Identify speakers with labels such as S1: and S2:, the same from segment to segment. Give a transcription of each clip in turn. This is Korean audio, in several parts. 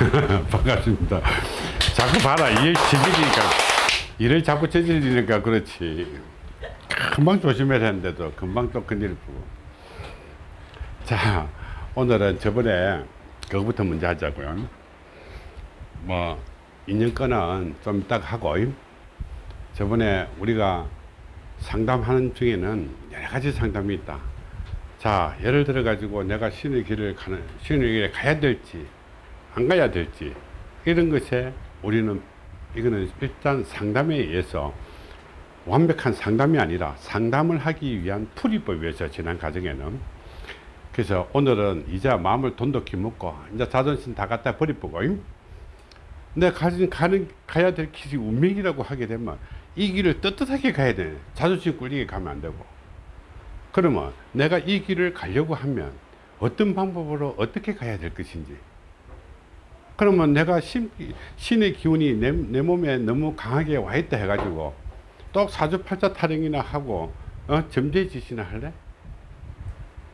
S1: 반갑습니다. 자꾸 봐라. 일 저질리니까. 일을 자꾸 저질리니까 그렇지. 금방 조심해야 하는데도 금방 또 큰일 보고. 자, 오늘은 저번에 그거부터 먼저 하자고요. 뭐, 인연권은 좀 이따 하고, 저번에 우리가 상담하는 중에는 여러 가지 상담이 있다. 자, 예를 들어 가지고 내가 신의 길을 가는, 신의 길에 가야 될지, 안 가야 될지, 이런 것에 우리는, 이거는 일단 상담에 의해서 완벽한 상담이 아니라 상담을 하기 위한 풀이법에 의해서 지난 과정에는 그래서 오늘은 이제 마음을 돈독히 먹고 이제 자존심 다 갖다 버리고 내가 가진 가는 가야 될 길이 운명이라고 하게 되면 이 길을 떳떳하게 가야 돼. 자존심 꿀리게 가면 안 되고. 그러면 내가 이 길을 가려고 하면 어떤 방법으로 어떻게 가야 될 것인지 그러면 내가 신, 신의 기운이 내, 내 몸에 너무 강하게 와 있다 해가지고 또 사주팔자 타령이나 하고 어? 점재짓이나 할래?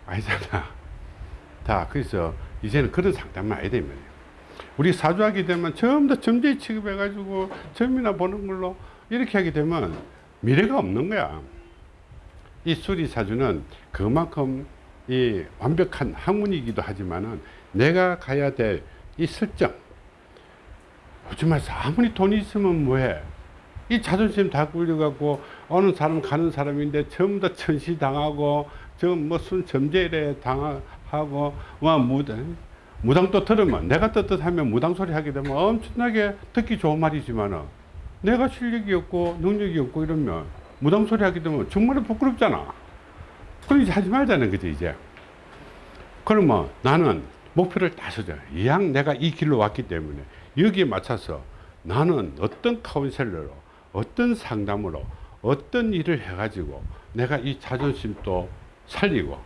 S1: 아니잖아 다 그래서 이제는 그런 상담만 해야 되면 우리 사주하게 되면 전부 다 점재 취급해 가지고 점이나 보는 걸로 이렇게 하게 되면 미래가 없는 거야 이 수리사주는 그만큼 이 완벽한 학문이기도 하지만은 내가 가야 될 이 설정 말서 아무리 돈이 있으면 뭐해? 이 자존심 다 굴려갖고 어느 사람 가는 사람인데 전부 다 천시당하고 저 무슨 점재래 당하고 와 무당 무당 또 들으면 내가 떳떳하면 무당 소리 하게 되면 엄청나게 듣기 좋은 말이지만은 내가 실력이 없고 능력이 없고 이러면 무당 소리 하게 되면 정말 부끄럽잖아. 이제 하지 말자는 거지 이제. 그러면 나는 목표를 다 서자 이왕 내가 이 길로 왔기 때문에 여기에 맞춰서 나는 어떤 카운셀러로 어떤 상담으로 어떤 일을 해가지고 내가 이 자존심도 살리고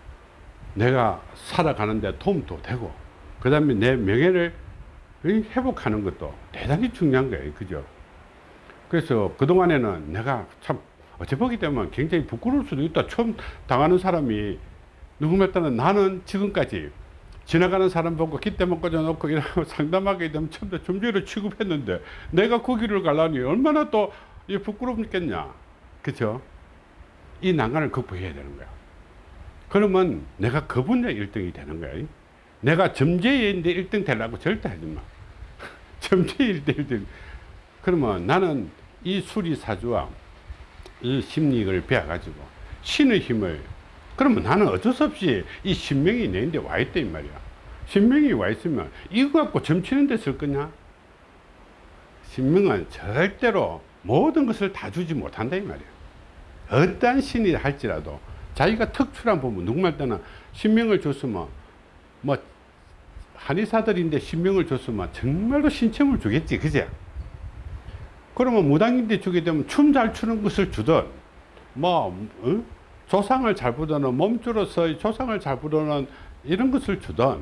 S1: 내가 살아가는데 도움도 되고 그 다음에 내 명예를 회복하는 것도 대단히 중요한 거예요. 그죠? 그래서 그동안에는 내가 참 어찌 보기 되면 굉장히 부끄러울 수도 있다. 처음 당하는 사람이 누구말 따는 나는 지금까지 지나가는 사람 보고 깃대만 꽂아놓고 이러고 상담하게 되면 처음부터 점주를 취급했는데 내가 그 길을 가려니 얼마나 또 부끄럽겠냐. 그죠? 이 난간을 극복해야 되는 거야. 그러면 내가 그 분야 1등이 되는 거야. 내가 점재인데 1등 되려고 절대 하지 마. 점재일 때 1등. 그러면 나는 이 수리사주와 이 심리를 배워가지고 신의 힘을 그러면 나는 어쩔 수 없이 이 신명이 내인데 와 있다 이 말이야. 신명이 와 있으면 이거 갖고 점치는 데 쓸 거냐? 신명은 절대로 모든 것을 다 주지 못한다 이 말이야. 어떠한 신이 할지라도 자기가 특출한 부분 누구말 때는 신명을 줬으면 뭐 한의사들인데 신명을 줬으면 정말로 신청을 주겠지 그제? 그러면 무당인데 주게 되면 춤 잘 추는 것을 주든 뭐 어? 조상을 잘 부르는 몸주로서 조상을 잘 부르는 이런 것을 주든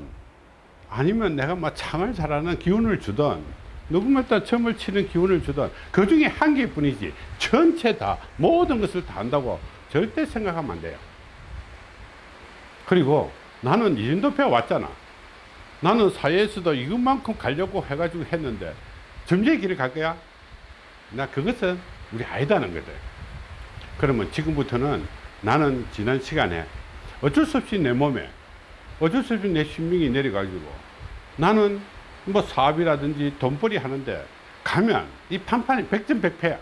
S1: 아니면 내가 뭐 창을 잘하는 기운을 주든 누구말따 춤을 치는 기운을 주든 그 중에 한 개뿐이지. 전체 다 모든 것을 다 한다고 절대 생각하면 안 돼요. 그리고 나는 이 정도 배워왔잖아. 나는 사회에서도 이것만큼 가려고 해가지고 했는데 점쟁이 길을 갈 거야? 나 그것은 우리 아니다는 거다 그러면 지금부터는 나는 지난 시간에 어쩔 수 없이 내 몸에 어쩔 수 없이 내 신명이 내려가지고 나는 뭐 사업이라든지 돈벌이 하는데 가면 이 판판이 백전백패야.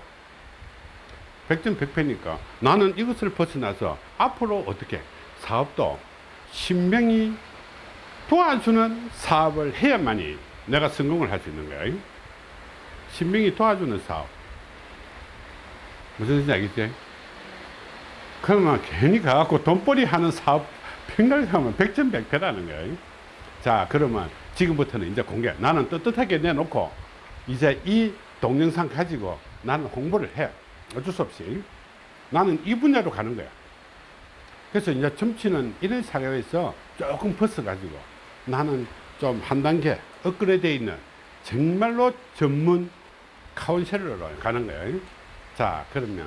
S1: 백전백패니까 나는 이것을 벗어나서 앞으로 어떻게 사업도 신명이 도와주는 사업을 해야만이 내가 성공을 할 수 있는 거야. 신명이 도와주는 사업. 무슨 뜻인지 알겠지? 그러면 괜히 가갖고 돈벌이 하는 사업 생각하면 백전백패라는 거야 자 그러면 지금부터는 이제 공개. 나는 떳떳하게 내놓고 이제 이 동영상 가지고 나는 홍보를 해 어쩔 수 없이. 나는 이 분야로 가는 거야. 그래서 이제 점치는 이런 사회에서 조금 벗어 가지고 나는 좀 한 단계 업그레이드 있는 정말로 전문 카운셀러로 가는 거예요. 자 그러면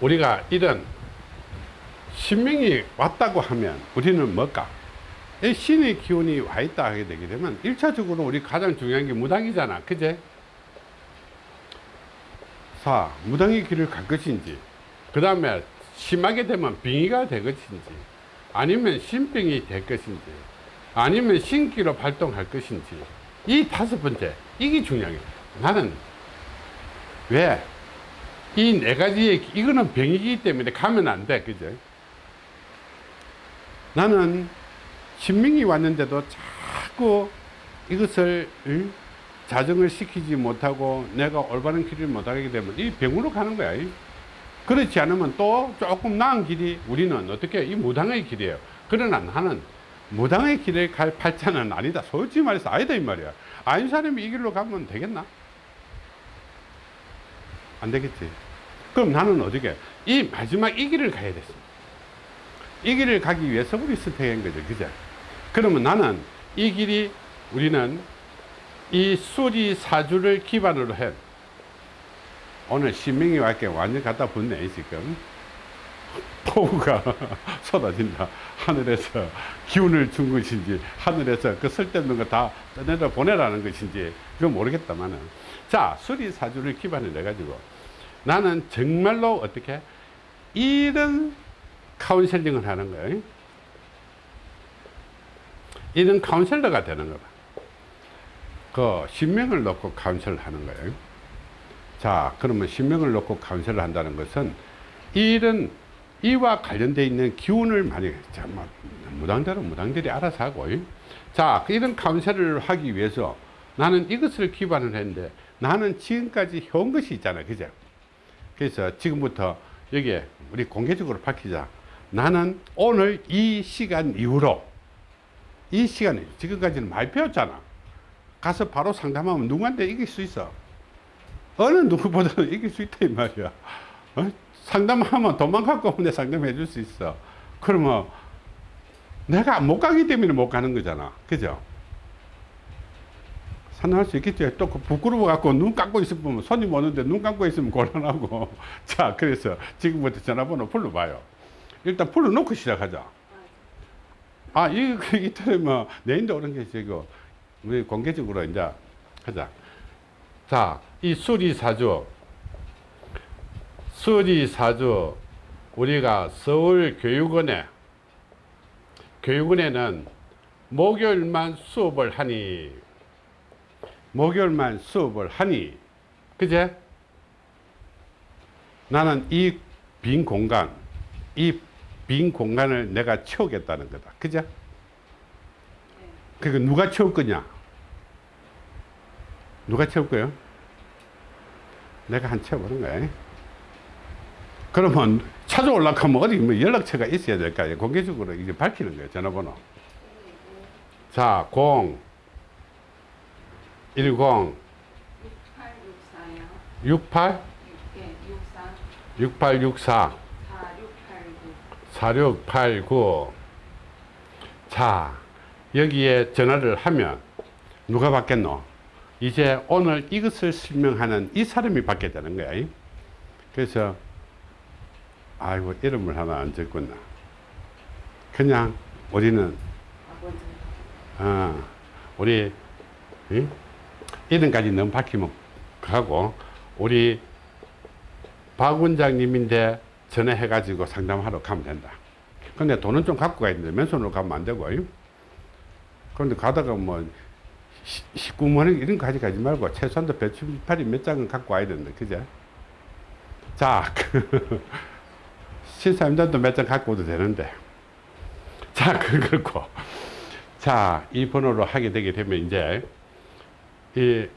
S1: 우리가 이런 신명이 왔다고 하면 우리는 뭘까 이 신의 기운이 와 있다 하게 되게 되면 일차적으로 우리 가장 중요한 게 무당이잖아. 그제? 사, 무당의 길을 갈 것인지, 그 다음에 심하게 되면 빙의가 될 것인지, 아니면 신병이 될 것인지, 아니면 신기로 발동할 것인지, 이 다섯 번째, 이게 중요해. 나는 왜? 이 네 가지의, 이거는 병이기 때문에 가면 안 돼. 그죠? 나는 신명이 왔는데도 자꾸 이것을 응? 자정을 시키지 못하고 내가 올바른 길을 못 가게 되면 이 병으로 가는 거야. 이. 그렇지 않으면 또 조금 나은 길이 우리는 어떻게 이 무당의 길이에요. 그러나 나는 무당의 길을 갈 팔자는 아니다. 솔직히 말해서 아니다 이 말이야. 아닌 사람이 이 길로 가면 되겠나? 안 되겠지. 그럼 나는 어떻게 이 마지막 이 길을 가야 됐어. 이 길을 가기 위해서 우리 선택한 거죠. 그죠? 그러면 나는 이 길이 우리는 이 수리 사주를 기반으로 해. 오늘 신명이 왔게 완전 갖다 붙네, 지금. 폭우가 쏟아진다. 하늘에서 기운을 준 것인지, 하늘에서 그 쓸데없는 거 다 떠내려 보내라는 것인지, 그건 모르겠다만은. 자, 수리 사주를 기반으로 해가지고 나는 정말로 어떻게 이런 카운셀링을 하는 거예요. 이런 카운셀러가 되는 거다. 그 신명을 놓고 counsel을 하는 거예요. 자, 그러면 신명을 놓고 counsel을 한다는 것은 이런 이와 관련되어 있는 기운을 많이 자, 뭐, 무당들은 무당들이 알아서 하고 자, 이런 카운셀을 하기 위해서 나는 이것을 기반을 했는데 나는 지금까지 해온 것이 있잖아. 그죠? 그래서 지금부터 여기에 우리 공개적으로 밝히자. 나는 오늘 이 시간 이후로 이 시간에 지금까지는 많이 배웠잖아. 가서 바로 상담하면 누구한테 이길 수 있어. 어느 누구보다도 이길 수 있다 이 말이야. 어? 상담하면 갖고 오면 내 상담해 줄 수 있어. 그러면 내가 못 가기 때문에 못 가는 거잖아. 그죠? 상담할 수 있겠지. 또그 부끄러워 갖고 눈 감고 있으면 손님 오는데 눈 감고 있으면 곤란하고. 자, 그래서 지금부터 전화번호 불러봐요. 일단 불러놓고 시작하자. 아, 이, 그, 이틀에 뭐, 내인도 오는 게 지금, 우리 공개적으로 이제 하자. 자, 이 수리사주. 수리사주. 우리가 서울교육원에, 교육원에는 목요일만 수업을 하니, 목요일만 수업을 하니, 그제? 나는 이 빈 공간, 이 빈 공간을 내가 채우겠다는 거다. 그죠? 그러니까 누가 채울 거냐? 누가 채울 거예요? 내가 한 채워보는 거야. 그러면 찾아올라고 하면 어디 뭐 연락처가 있어야 될거 아니에요. 공개적으로 이제 밝히는 거예요. 전화번호. 자, 0, 10,
S2: 6864요.
S1: 68,
S2: 예, 64
S1: 6864,
S2: 4689.
S1: 4689. 자, 여기에 전화를 하면 누가 받겠노? 이제 오늘 이것을 설명하는 이 사람이 받게 되는 거야. 그래서, 아이고, 이름을 하나 안 적구나. 그냥 우리는. 어, 우리, 응? 이름까지 너무 밝히면 하고, 우리 박 원장님인데 전화해가지고 상담하러 가면 된다. 근데 돈은 좀 갖고 가야 되는데 맨손으로 가면 안 되고. 그런데 가다가 뭐 19만 원 이런 거 가져가지 말고 최소한도 배추파리 몇 장은 갖고 와야 된다. 그죠? 자, 그 신사임당도 몇 장 갖고 오도 되는데. 자, 그렇고. 자, 이 번호로 하게 되게 되면 이제 이,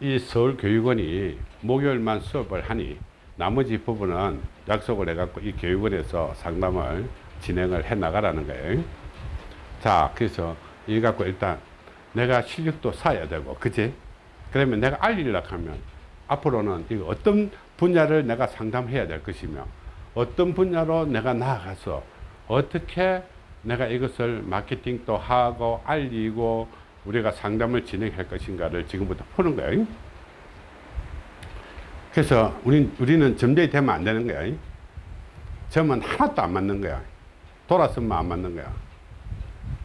S1: 이 서울교육원이 목요일만 수업을 하니 나머지 부분은 약속을 해갖고 이 교육원에서 상담을 진행을 해 나가라는 거예요. 자, 그래서 이 갖고 일단 내가 실력도 쌓아야 되고, 그지? 그러면 내가 알리려고 하면 앞으로는 이거 어떤 분야를 내가 상담해야 될 것이며 어떤 분야로 내가 나아가서 어떻게 내가 이것을 마케팅도 하고 알리고 우리가 상담을 진행할 것인가를 지금부터 푸는 거예요. 그래서 우린, 우리는 점쟁이 되면 안 되는 거야. 점은 하나도 안 맞는 거야. 돌았으면 안 맞는 거야.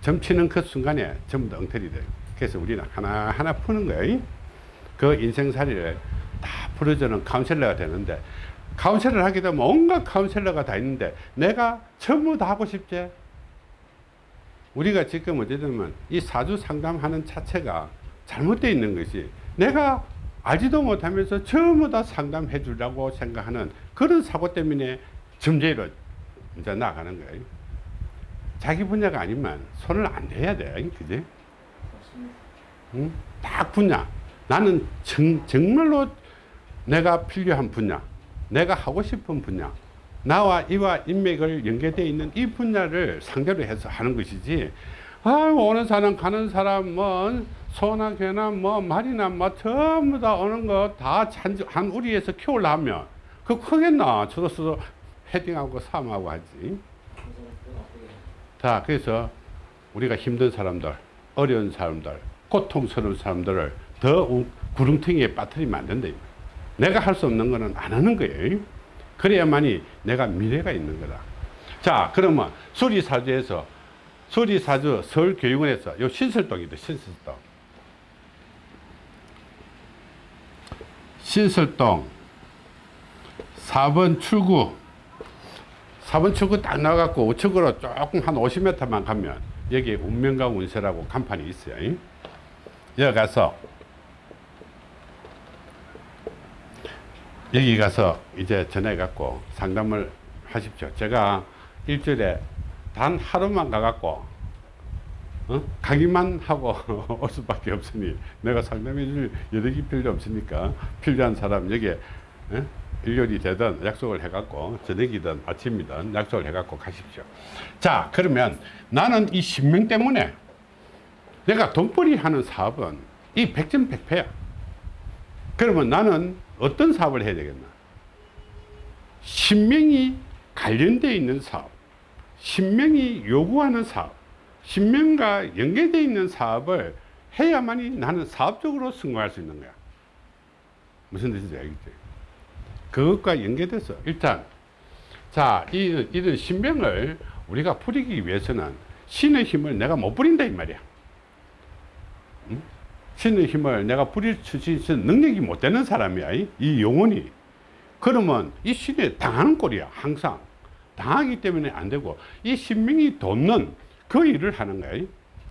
S1: 점치는 그 순간에 전부 다 엉터리 돼요. 그래서 우리는 하나하나 푸는 거예요. 그 인생살이를 다 풀어주는 카운셀러가 되는데 카운셀러를 하게 되면 온갖 카운셀러가 다 있는데 내가 전부 다 하고 싶지? 우리가 지금 어쨌든 이 사주 상담하는 자체가 잘못되어 있는 것이 내가 알지도 못하면서 전부 다 상담해 주려고 생각하는 그런 사고 때문에 점제로 이제 나가는 거예요. 자기 분야가 아니면 손을 안 대야 돼. 그지? 응? 딱 분야. 나는 정, 정말로 내가 필요한 분야, 내가 하고 싶은 분야, 나와 이와 인맥을 연계되어 있는 이 분야를 상대로 해서 하는 것이지. 아, 오는 사람 가는 사람 뭐 소나 개나 뭐 말이나 뭐 전부 다 오는 거 다한 우리에서 키우려면 그 크겠나? 저도 헤딩하고 삼하고 하지. 자, 그래서 우리가 힘든 사람들, 어려운 사람들, 고통스러운 사람들을 더 우- 구렁텅이에 빠뜨리면 안 된다. 내가 할 수 없는 거는 안 하는 거예요. 그래야만이 내가 미래가 있는 거다. 자, 그러면 수리사주에서 수리사주 서울교육원에서 요 신설동이다, 신설동. 신설동 4번 출구 4번 출구 딱 나가고 우측으로 조금 한 50m만 가면 여기 운명과 운세라고 간판이 있어요. 여기 가서 여기 가서 이제 전해 갖고 상담을 하십시오. 제가 일주일에 단 하루만 가갖고 어? 가기만 하고 올 수밖에 없으니 내가 상담해 줄 여력이 필요 없으니까 필요한 사람 여기에 어? 일요일이 되든 약속을 해갖고 저녁이든 아침이든 약속을 해갖고 가십시오. 자 그러면 나는 이 신명 때문에 내가 돈벌이 하는 사업은 이 백전백패야. 그러면 나는 어떤 사업을 해야 되겠나? 신명이 관련되어 있는 사업, 신명이 요구하는 사업, 신명과 연계되어 있는 사업을 해야만이 나는 사업적으로 성공할 수 있는 거야. 무슨 뜻인지 알겠지? 그것과 연계돼서 일단 자, 이, 이런 신명을 우리가 풀이기 위해서는 신의 힘을 내가 못 부린다 이 말이야. 응? 신의 힘을 내가 부릴 수 있는 능력이 못 되는 사람이야. 이, 이 영혼이. 그러면 이 신에 당하는 꼴이야. 항상. 당하기 때문에 안 되고 이 신명이 돕는 그 일을 하는 거야.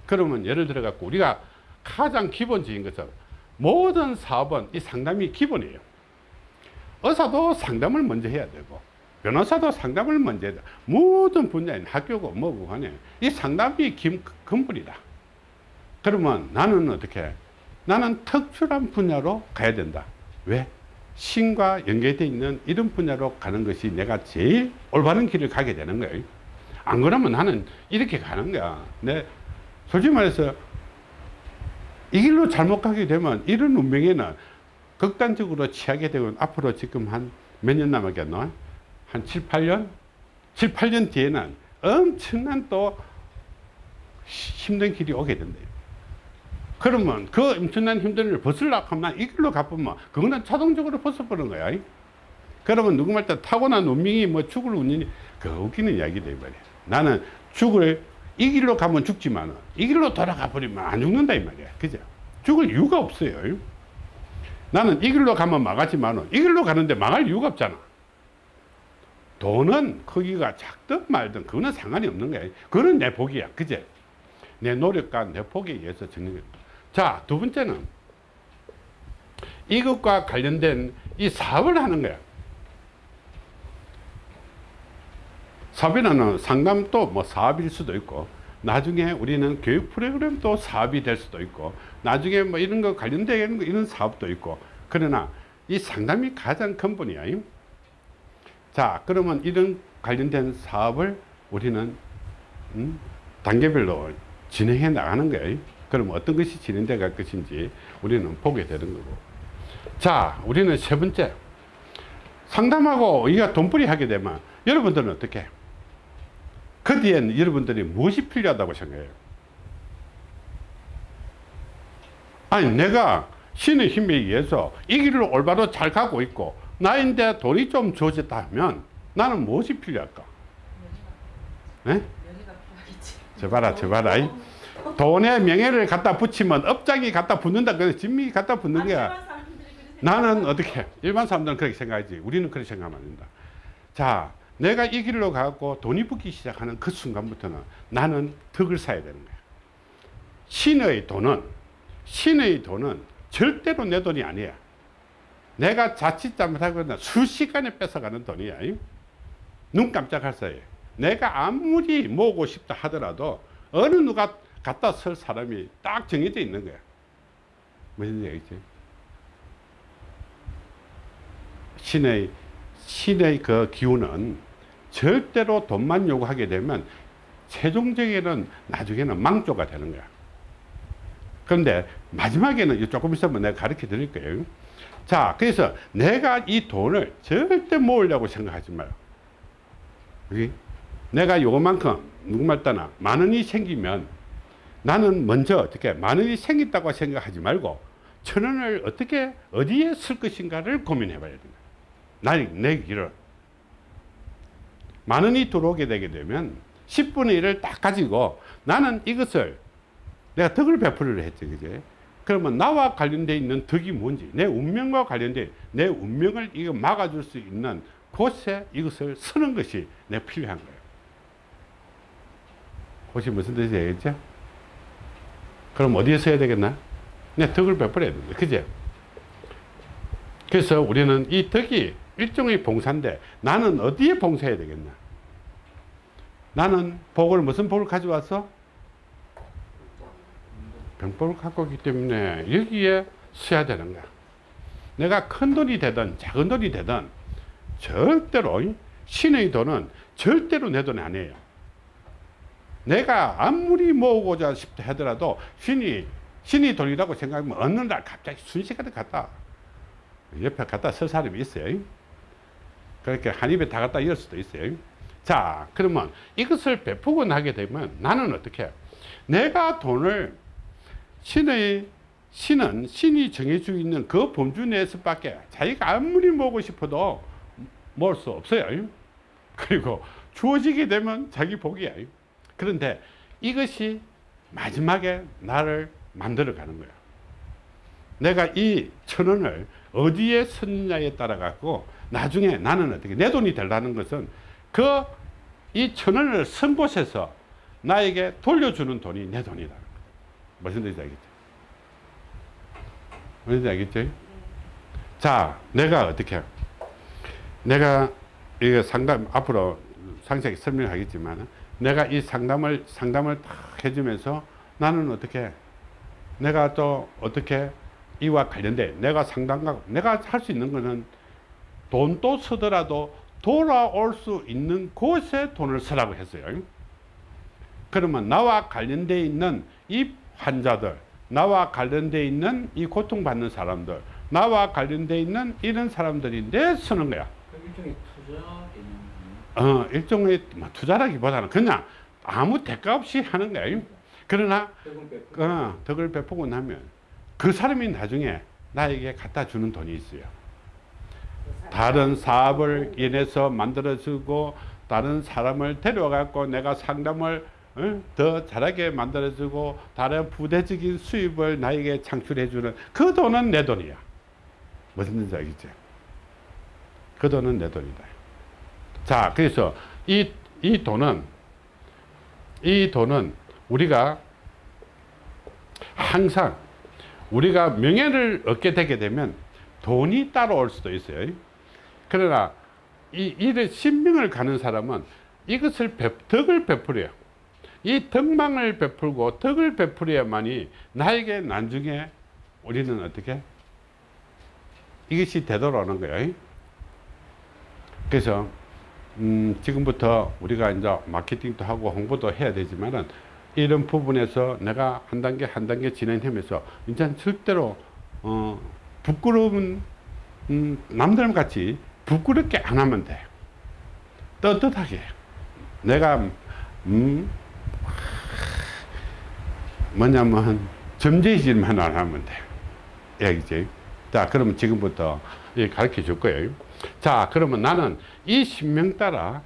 S1: 그러면 예를 들어 갖고 우리가 가장 기본적인 것은 모든 사업은 이 상담이 기본이에요. 의사도 상담을 먼저 해야 되고 변호사도 상담을 먼저 해야 돼. 모든 분야인 학교고 뭐고 간에 이 상담이 기, 근본이다. 그러면 나는 어떻게? 나는 특출한 분야로 가야 된다. 왜? 신과 연계되어 있는 이런 분야로 가는 것이 내가 제일 올바른 길을 가게 되는 거예요. 안 그러면 나는 이렇게 가는 거야. 내 솔직히 말해서 이 길로 잘못 가게 되면 이런 운명에는 극단적으로 취하게 되고 앞으로 지금 한 몇 년 남았겠노? 한 7, 8년? 7, 8년 뒤에는 엄청난 또 힘든 길이 오게 된대요. 그러면 그 엄청난 힘든 일을 벗으려고 하면 이 길로 가보면 그거는 자동적으로 벗어버린 거야. 그러면 누구 말때 타고난 운명이 뭐 죽을 운명이 그 웃기는 이야기다 이 말이야. 나는 죽을 이 길로 가면 죽지만 이 길로 돌아가 버리면 안 죽는다 이 말이야. 그죠? 죽을 이유가 없어요. 나는 이 길로 가면 망하지만 이 길로 가는데 망할 이유가 없잖아. 돈은 크기가 작든 말든 그거는 상관이 없는 거야. 그거는 내 복이야. 그제? 내 노력과 내 복에 의해서 거야. 자, 두 번째는 이것과 관련된 이 사업을 하는 거야. 사업이라는 상담도 뭐 사업일 수도 있고 나중에 우리는 교육 프로그램도 사업이 될 수도 있고 나중에 뭐 이런 거 관련된 거 이런 사업도 있고 그러나 이 상담이 가장 근본이야. 자 그러면 이런 관련된 사업을 우리는 음, 단계별로 진행해 나가는 거예요. 그럼 어떤 것이 진행돼 갈 것인지 우리는 보게 되는 거고. 자 우리는 세 번째 상담하고 우리가 돈벌이 하게 되면 여러분들은 어떻게 해요? 그 뒤엔 여러분들이 무엇이 필요하다고 생각해요? 아니 내가 신의 힘에 의해서 이 길을 올바로 잘 가고 있고 나인데 돈이 좀 주어졌다 하면 나는 무엇이 필요할까? 네?
S2: 연애가 필요하
S1: 돈에 명예를 갖다 붙이면 업장이 갖다 붙는다. 그래, 진미 갖다 붙는 거야. 나는 어떻게? 일반 사람들은 그렇게 생각하지. 우리는 그렇게 생각하면 안 된다. 자, 내가 이 길로 가고 돈이 붙기 시작하는 그 순간부터는 나는 덕을 쌓아야 되는 거야. 신의 돈은, 신의 돈은 절대로 내 돈이 아니야. 내가 자칫 잘못하거나 수시간에 뺏어가는 돈이야. 눈 깜짝할 사이에. 내가 아무리 모으고 싶다 하더라도 어느 누가 갖다 쓸 사람이 딱 정해져 있는 거야. 무슨 얘기지? 신의 신의 그 기운은 절대로 돈만 요구하게 되면 최종적에는 나중에는 망조가 되는 거야. 그런데 마지막에는 조금 있으면 내가 가르쳐 드릴 거예요. 자, 그래서 내가 이 돈을 절대 모으려고 생각하지 마요. 내가 요만큼 누구말 따나 만 원이 생기면 나는 먼저 어떻게 만 원이 생겼다고 생각하지 말고 천 원을 어떻게 어디에 쓸 것인가를 고민해 봐야 된다. 나의 내 길을 만 원이 들어오게 되게 되면 10분의 1을 딱 가지고 나는 이것을 내가 덕을 베풀이를 했지 그제 그러면 나와 관련되어 있는 덕이 뭔지 내 운명과 관련된 내 운명을 이거 막아줄 수 있는 곳에 이것을 쓰는 것이 내 필요한 거예요 혹시 무슨 뜻인지 알겠죠? 그럼 어디에 써야 되겠나? 내 덕을 베풀어야 된다 그제 그래서 우리는 이 덕이 일종의 봉사인데 나는 어디에 봉사해야 되겠나? 나는 복을 무슨 복을 가져왔어? 병복을 갖고 있기 때문에 여기에 써야 되는 거야. 내가 큰 돈이 되든 작은 돈이 되든 절대로 신의 돈은 절대로 내 돈이 아니에요. 내가 아무리 모으고자 싶다 하더라도 신이 신이 돈이라고 생각하면 어느 날 갑자기 순식간에 갖다 옆에 갖다 쓸 사람이 있어요. 그렇게 한 입에 다 갖다 이을 수도 있어요. 자, 그러면 이것을 베푸고 나게 되면 나는 어떻게 해요? 내가 돈을 신의 신은 신이 정해주고 있는 그 범주 내에서밖에 자기가 아무리 모으고 싶어도 모을 수 없어요. 그리고 주어지게 되면 자기 복이야. 그런데 이것이 마지막에 나를 만들어 가는 거야. 내가 이 천 원을 어디에 썼느냐에 따라 갖고 나중에 나는 어떻게 내 돈이 되려는 것은 그 이 천 원을 쓴 곳에서 나에게 돌려주는 돈이 내 돈이다. 무슨 뜻인지 알겠죠? 무슨 뜻인지 알겠죠? 자, 내가 어떻게 내가 이거 상담 앞으로 상세하게 설명하겠지만 내가 이 상담을 상담을 딱 해주면서 나는 어떻게 내가 또 어떻게 이와 관련돼 내가 상담가 내가 할 수 있는 거는 돈도 쓰더라도 돌아올 수 있는 곳에 돈을 쓰라고 했어요. 그러면 나와 관련돼 있는 이 환자들, 나와 관련돼 있는 이 고통받는 사람들, 나와 관련돼 있는 이런 사람들인데 쓰는 거야.
S3: 그 일종의 투자.
S1: 어, 일종의 뭐 투자라기보다는 그냥 아무 대가 없이 하는 거야. 그러나. 어, 덕을 베푸고 나면 그 사람이 나중에 나에게 갖다 주는 돈이 있어요. 다른 사업을 인해서 만들어주고 다른 사람을 데려가고 내가 상담을 어, 더 잘하게 만들어주고 다른 부대적인 수입을 나에게 창출해주는 그 돈은 내 돈이야. 무슨 뜻인지 알겠지? 그 돈은 내 돈이다. 자, 그래서 이, 이 돈은 이 돈은 우리가 항상 우리가 명예를 얻게 되게 되면 돈이 따라올 수도 있어요. 그러나 이 일에 신명을 가는 사람은 이것을 배, 덕을 베풀어요. 이 덕망을 베풀고 덕을 베풀어야만이 나에게 나중에 우리는 어떻게 이것이 되돌아오는 거예요. 그래서 음, 지금부터 우리가 이제 마케팅도 하고 홍보도 해야 되지만은 이런 부분에서 내가 한 단계 한 단계 진행하면서 이제 절대로 어, 부끄러운 음, 남들 같이 부끄럽게 안 하면 돼. 떳떳하게. 내가 음, 뭐냐면 점재질만 안 하면 돼. 얘기지. 자, 그러면 지금부터 가르쳐 줄 거예요. 자, 그러면 나는 이 신명 따라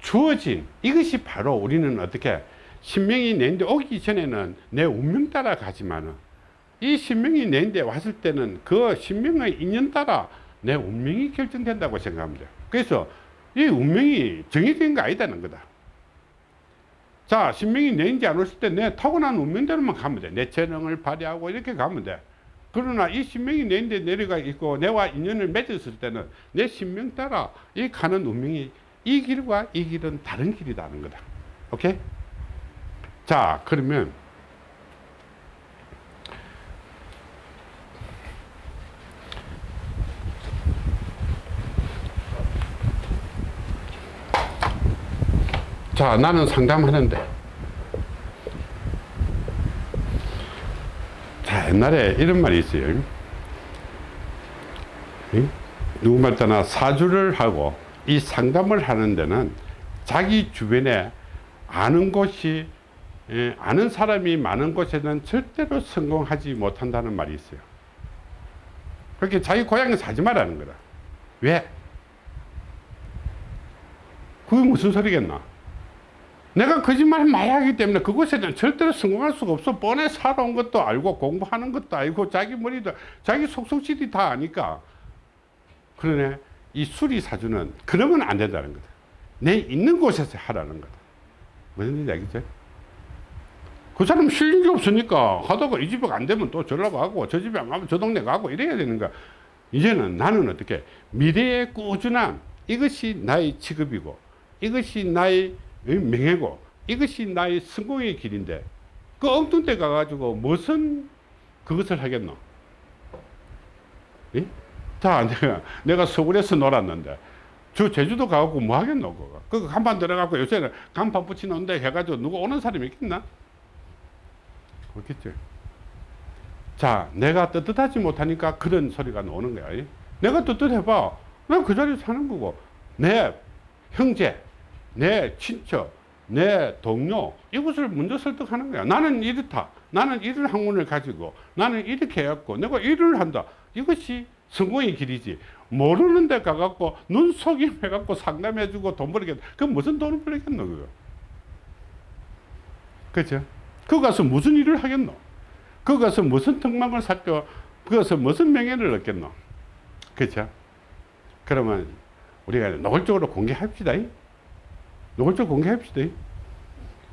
S1: 주어진 이것이 바로 우리는 어떻게 신명이 내인데 오기 전에는 내 운명 따라 가지만은 이 신명이 내인데 왔을 때는 그 신명의 인연 따라 내 운명이 결정된다고 돼요. 그래서 이 운명이 정해진 거 아니다는 거다. 자, 신명이 내인지 안 왔을 때 내 타고난 운명대로만 가면 돼. 내 재능을 발휘하고 이렇게 가면 돼. 그러나 이 신명이 내인데 내려가 있고 내와 인연을 맺었을 때는 내 신명 따라 이 가는 운명이 이 길과 이 길은 다른 길이라는 거다. 오케이? 자, 그러면 자, 나는 상담하는데 자, 옛날에 이런 말이 있어요. 응? 누구 말 따나 사주를 하고 이 상담을 하는 데는 자기 주변에 아는 곳이 예, 아는 사람이 많은 곳에는 절대로 성공하지 못한다는 말이 있어요. 그렇게 자기 고향에서 하지 말라는 거다. 왜? 그게 무슨 소리겠나? 내가 거짓말을 많이 하기 때문에 그곳에는 절대로 성공할 수가 없어. 뻔해 살아온 것도 알고 공부하는 것도 알고 자기 머리도 자기 속속실이 다 아니까. 그러네. 이 수리사주는 그러면 안 된다는 거다. 내 있는 곳에서 하라는 거다. 무슨 알겠죠? 그 사람 실력이 없으니까 하다가 이 집에 안 되면 또 저러 가고 저 집에 안 가면 저 동네 가고 이래야 되는 거야. 이제는 나는 어떻게 미래의 꾸준함 이것이 나의 직업이고 이것이 나의 명예고 이것이 나의 성공의 길인데 그 엉뚱 데 가가지고 무슨 그것을 하겠노? 예? 자, 내가, 내가 서울에서 놀았는데, 저 제주도 가고 뭐 하겠노, 그거. 그 간판 들어가고 요새는 간판 붙이는데 해가지고 누구 오는 사람이 있겠나? 없겠죠. 자, 내가 떳떳하지 못하니까 그런 소리가 나오는 거야. 예? 내가 떳떳해봐. 내가 그 자리에 사는 거고. 내 형제, 내 친척, 내 동료, 이것을 먼저 설득하는 거야. 나는 이렇다. 나는 이런 학문을 가지고, 나는 이렇게 해갖고, 내가 일을 한다. 이것이 성공의 길이지. 모르는 데 가갖고, 눈속임 해갖고 상담해주고 돈 벌겠다. 그 무슨 돈을 벌겠노, 그거. 그죠? 그 가서 무슨 일을 하겠노? 그 가서 무슨 특망을 살죠? 그 가서 무슨 명예를 얻겠노? 그죠? 그러면 우리가 노골적으로 공개합시다. 이. 노골적으로 공개합시다. 이.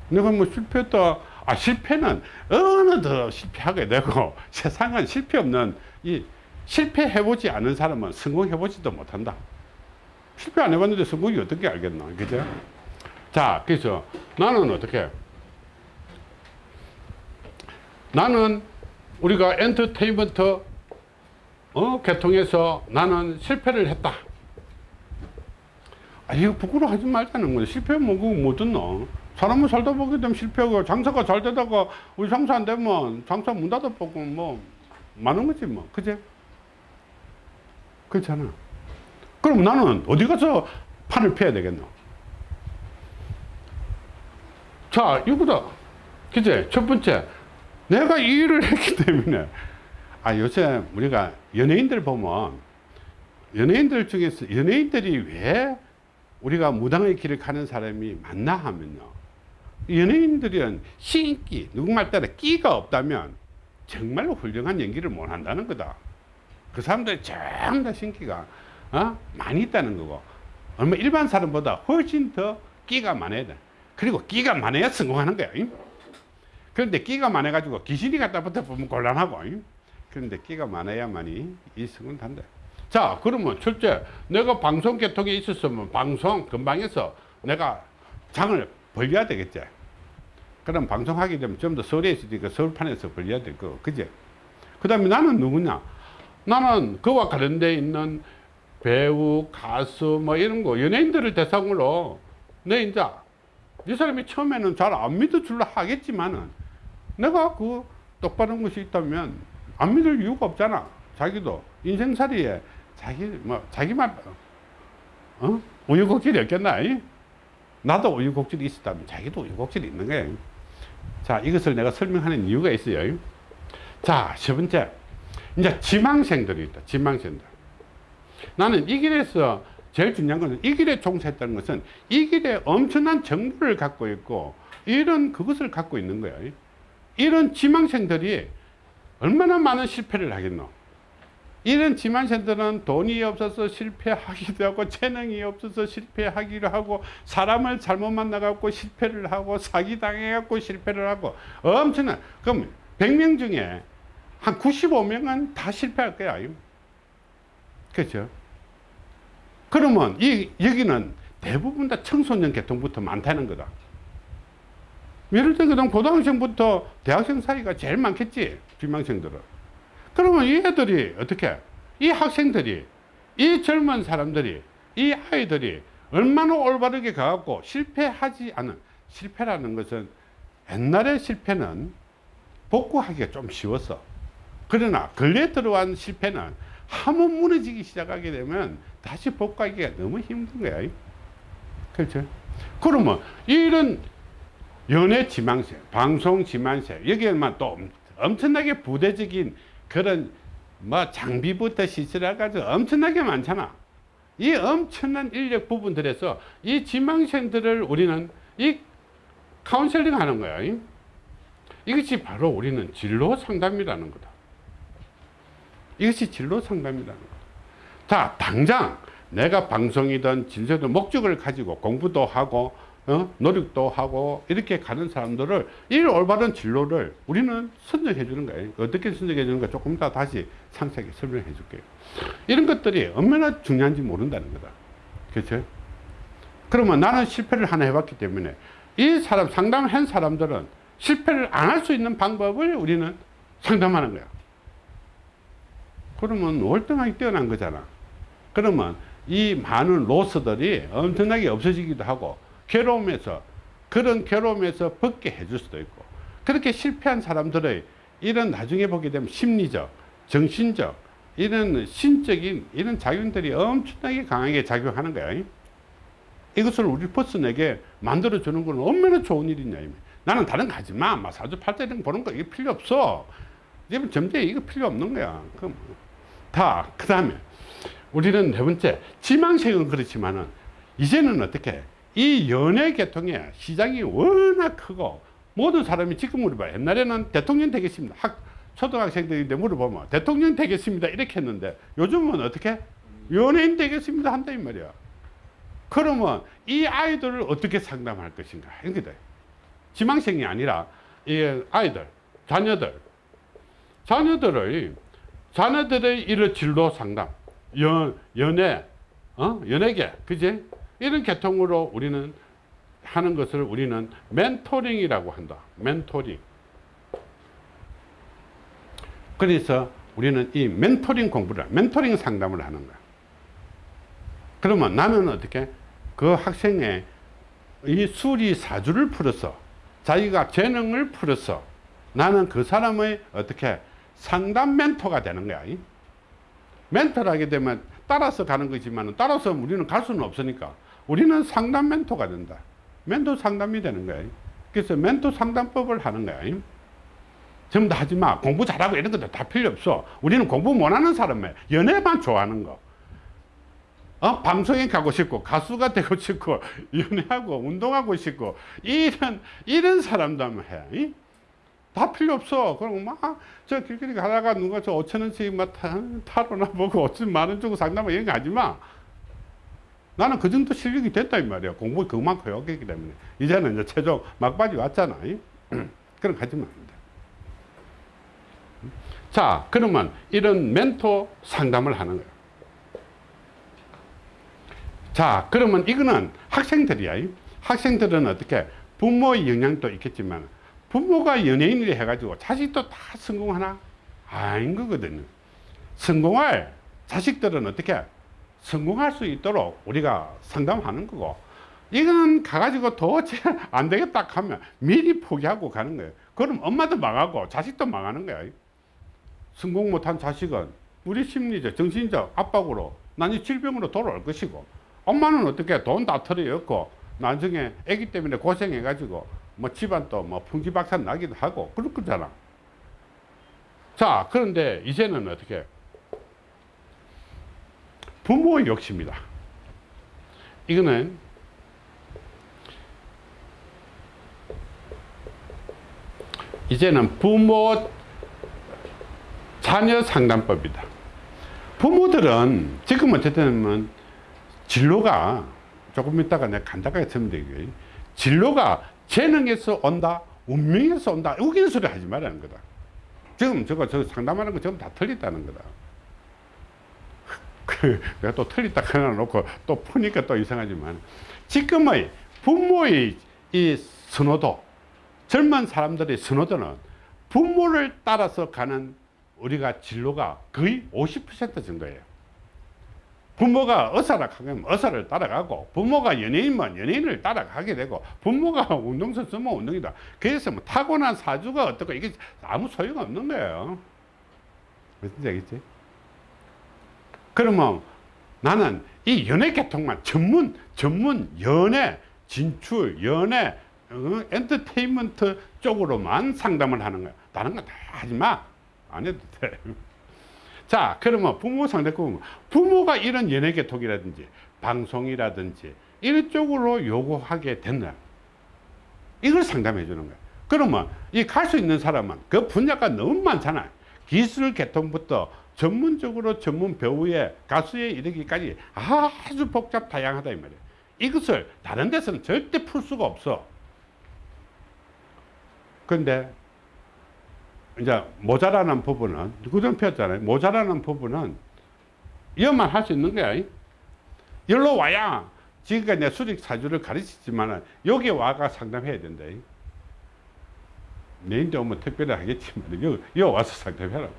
S1: 내가 뭐 실패했다. 아, 실패는 어느 더 실패하게 되고 세상은 실패 없는 이 실패해보지 않은 사람은 성공해보지도 못한다. 실패 안 해봤는데 성공이 어떻게 알겠나. 그죠? 자, 그래서 나는 어떻게 나는 우리가 엔터테인먼트 어, 계통에서 나는 실패를 했다. 아, 이거 부끄러워하지 말자는 거야. 실패하면 그거 못 듣노. 사람은 살다 보게 되면 실패하고 장사가 잘 되다가 우리 장사 안 되면 장사 문 닫아 보고 뭐 많은 거지 뭐. 그제? 그렇잖아. 그럼 나는 어디 가서 판을 패야 되겠노? 자, 이거다. 그제? 첫 번째. 내가 이 일을 했기 때문에 아 요새 우리가 연예인들 보면 연예인들 중에서 연예인들이 왜 우리가 무당의 길을 가는 사람이 많나 하면요. 연예인들은 신기 누구말 따라 끼가 없다면 정말로 훌륭한 연기를 못 한다는 거다. 그 사람들이 전부 다 신기가 어? 많이 있다는 거고. 얼마 일반 사람보다 훨씬 더 끼가 많아야 돼. 그리고 끼가 많아야 성공하는 거야 그런데 끼가 많아 가지고 귀신이 갖다 붙어 보면 곤란하고 그런데 끼가 많아야만이 이승은 단다 자 그러면 첫째 내가 방송 계통에 있었으면 방송 근방에서 내가 장을 벌려야 되겠지. 그럼 방송하게 되면 좀 더 서울에 있으니까 서울판에서 벌려야 될 거 그제 그 다음에 나는 누구냐? 나는 그와 관련돼 있는 배우 가수 뭐 이런 거 연예인들을 대상으로 내 이제 이 사람이 처음에는 잘 안 믿어줄라 하겠지만은 내가 그 똑바른 것이 있다면 안 믿을 이유가 없잖아. 자기도 인생살이에 자기 뭐 자기만 어 우유곡절이 없겠나? 이? 나도 우유곡절이 있었다면 자기도 우유곡절이 있는 거야. 자 이것을 내가 설명하는 이유가 있어요. 자 세 번째 이제 지망생들이 있다. 지망생들. 나는 이 길에서 제일 중요한 것은 이 길에 종사했다는 것은 이 길에 엄청난 정보를 갖고 있고 이런 그것을 갖고 있는 거야. 이런 지망생들이 얼마나 많은 실패를 하겠노. 이런 지망생들은 돈이 없어서 실패하기도 하고 재능이 없어서 실패하기도 하고 사람을 잘못 만나갖고 실패를 하고 사기당해갖고 실패를 하고 엄청난 그럼 100명 중에 한 95명은 다 실패할 거야. 그렇죠? 그러면 이 여기는 대부분 다 청소년 계통부터 많다는 거다. 예를 그냥 고등학생부터 대학생 사이가 제일 많겠지 비망생들은. 그러면 이 애들이 어떻게? 이 학생들이 이 젊은 사람들이 이 아이들이 얼마나 올바르게 가갖고 실패하지 않은 실패라는 것은 옛날의 실패는 복구하기가 좀 쉬웠어. 그러나 근래 들어간 실패는 한번 무너지기 시작하게 되면 다시 복구하기가 너무 힘든 거야. 그렇죠? 그러면 이런 연애 지망세, 방송 지망세, 여기에만 또 엄- 엄청나게 부대적인 그런 뭐 장비부터 시설해가지고 엄청나게 많잖아. 이 엄청난 인력 부분들에서 이 지망생들을 우리는 이 카운셀링 하는 거야. 이것이 바로 우리는 진로 상담이라는 거다. 이것이 진로 상담이라는 거다. 자, 당장 내가 방송이든 진료든 목적을 가지고 공부도 하고 어? 노력도 하고 이렇게 가는 사람들을 이 올바른 진로를 우리는 선정해 주는 거예요. 어떻게 선정해 주는 가 조금 더 다시 상세하게 설명해 줄게요. 이런 것들이 얼마나 중요한지 모른다는 거다. 그렇죠? 그러면 나는 실패를 하나 해봤기 때문에 이 사람 상담을 한 사람들은 실패를 안 할 수 있는 방법을 우리는 상담하는 거야. 그러면 월등하게 뛰어난 거잖아. 그러면 이 많은 로스들이 엄청나게 없어지기도 하고 괴로움에서 그런 괴로움에서 벗게 해줄 수도 있고 그렇게 실패한 사람들의 이런 나중에 보게 되면 심리적, 정신적 이런 신적인 이런 작용들이 엄청나게 강하게 작용하는 거야. 이것을 우리 퍼슨에게 만들어 주는 건 얼마나 좋은 일이냐. 나는 다른 거 하지 마. 막 사주 팔자 이런 거 보는 거 이게 필요 없어. 점쟁이 이거 필요 없는 거야. 그럼 다, 그 다음에 우리는 네 번째, 지망생은 그렇지만은 이제는 어떻게 이 연예 계통의 시장이 워낙 크고 모든 사람이 지금 물어봐요. 옛날에는 대통령 되겠습니다. 학, 초등학생들인데 물어보면 대통령 되겠습니다. 이렇게 했는데 요즘은 어떻게 연예인 되겠습니다. 한다 이 말이야. 그러면 이 아이들을 어떻게 상담할 것인가. 이게 돼. 지망생이 아니라 이 아이들, 자녀들, 자녀들의 자녀들의 이런 진로 상담, 연, 연애, 어? 연예계, 그지? 이런 계통으로 우리는 하는 것을 우리는 멘토링이라고 한다. 멘토링. 그래서 우리는 이 멘토링 공부를, 멘토링 상담을 하는 거야. 그러면 나는 어떻게 그 학생의 이 수리 사주를 풀어서 자기가 재능을 풀어서 나는 그 사람의 어떻게 상담 멘토가 되는 거야. 이? 멘토를 하게 되면 따라서 가는 거지만 따라서 우리는 갈 수는 없으니까 우리는 상담 멘토가 된다. 멘토 상담이 되는 거야. 그래서 멘토 상담법을 하는 거야. 이? 전부 다 하지 마. 공부 잘하고 이런 것도 다 필요 없어. 우리는 공부 못하는 사람에 연애만 좋아하는 거. 어? 방송에 가고 싶고 가수가 되고 싶고 연애하고 운동하고 싶고 이런 이런 사람들만 해. 이? 다 필요 없어. 그럼 막저 길거리 가다가 누가 저 5천 원씩 막 타, 타로나 보고 5천 만 원 주고 상담하고 이런 거 하지 마. 나는 그 정도 실력이 됐다 이 말이야. 공부 그만큼 해왔기 때문에 이제는 이제 최종 막바지 왔잖아. 이? 그럼 가지 마. 자, 그러면 이런 멘토 상담을 하는 거예요. 자, 그러면 이거는 학생들이야. 이. 학생들은 어떻게 부모의 영향도 있겠지만 부모가 연예인을 해가지고 자식도 다 성공하나? 아닌 거거든요. 성공할 자식들은 어떻게 성공할 수 있도록 우리가 상담하는 거고 이거는 가가지고 도저히 안 되겠다 하면 미리 포기하고 가는 거예요. 그럼 엄마도 망하고 자식도 망하는 거야. 성공 못한 자식은 우리 심리적, 정신적 압박으로 나중에 질병으로 돌아올 것이고 엄마는 어떻게 돈 다 털어였고 나중에 아기 때문에 고생해 가지고 뭐 집안도 뭐 풍지박산 나기도 하고 그럴 거잖아. 자, 그런데 이제는 어떻게 부모의 욕심이다. 이거는 이제는 부모 자녀 상담법이다. 부모들은 지금 어쨌든 진로가 조금 있다가 내가 간단하게 설명드릴게요. 진로가 재능에서 온다, 운명에서 온다. 우기는 소리 하지 말라는 거다. 지금 저거 저 상담하는 거 전부 다 틀렸다는 거다. 그 내가 또 틀렸다 하나 놓고 또 푸니까 또 이상하지만 지금의 부모의 이 선호도 젊은 사람들의 선호도는 부모를 따라서 가는 우리가 진로가 거의 50% 정도예요. 부모가 의사라 하면 의사를 따라가고 부모가 연예인이면 연예인을 따라가게 되고 부모가 운동선수면 운동이다. 그래서 뭐 타고난 사주가 어떻고 이게 아무 소용 없는 거예요. 무슨 얘기지? 그러면 나는 이 연예 계통만 전문 전문 연예 진출 연예 어, 엔터테인먼트 쪽으로만 상담을 하는 거야. 다른 거 다 하지 마. 안 해도 돼. 자, 그러면 부모 상대권 부모가 이런 연예 계통이라든지 방송이라든지 이런 쪽으로 요구하게 된다. 이걸 상담해 주는 거야. 그러면 이 갈 수 있는 사람은 그 분야가 너무 많잖아요. 기술 계통부터 전문적으로 전문 배우의 가수에 이르기까지 아주 복잡 다양하다 이 말이에요. 이것을 다른 데서는 절대 풀 수가 없어. 근데 이제 모자라는 부분은 그전 배웠잖아요. 모자라는 부분은 이것만 할 수 있는 거야. 여기로 와야 지금까지 내 수리 사주를 가르치지만 여기 와가 상담해야 된다. 내인데 오면 특별히 하겠지만 여기 와서 상담해라고.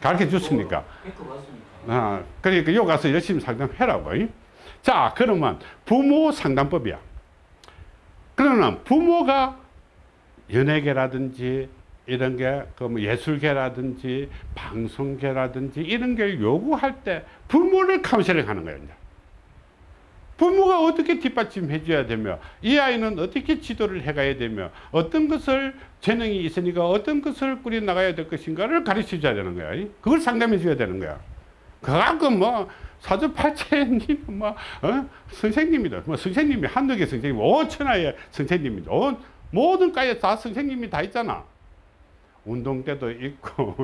S1: 가르쳐 줬으니까.
S3: 앵커 봤으니까.
S1: 아, 그러니까 여기 가서 열심히 상담해라고. 자, 그러면 부모 상담법이야. 그러면 부모가 연예계라든지 이런 게, 그뭐 예술계라든지 방송계라든지 이런 걸 요구할 때 부모를 카운셀링 하는 거예요. 이제. 부모가 어떻게 뒷받침해 줘야 되며 이 아이는 어떻게 지도를 해 가야 되며 어떤 것을 재능이 있으니까 어떤 것을 꾸려 나가야 될 것인가를 가르쳐 줘야 되는 거야. 그걸 상담해 줘야 되는 거야. 그갖고 뭐 사주팔체님 뭐 어? 선생님이다. 뭐 선생님이 한두 개 선생님 5천하의 선생님이다. 어? 모든 과에 다 선생님이 다 있잖아. 운동 때도 있고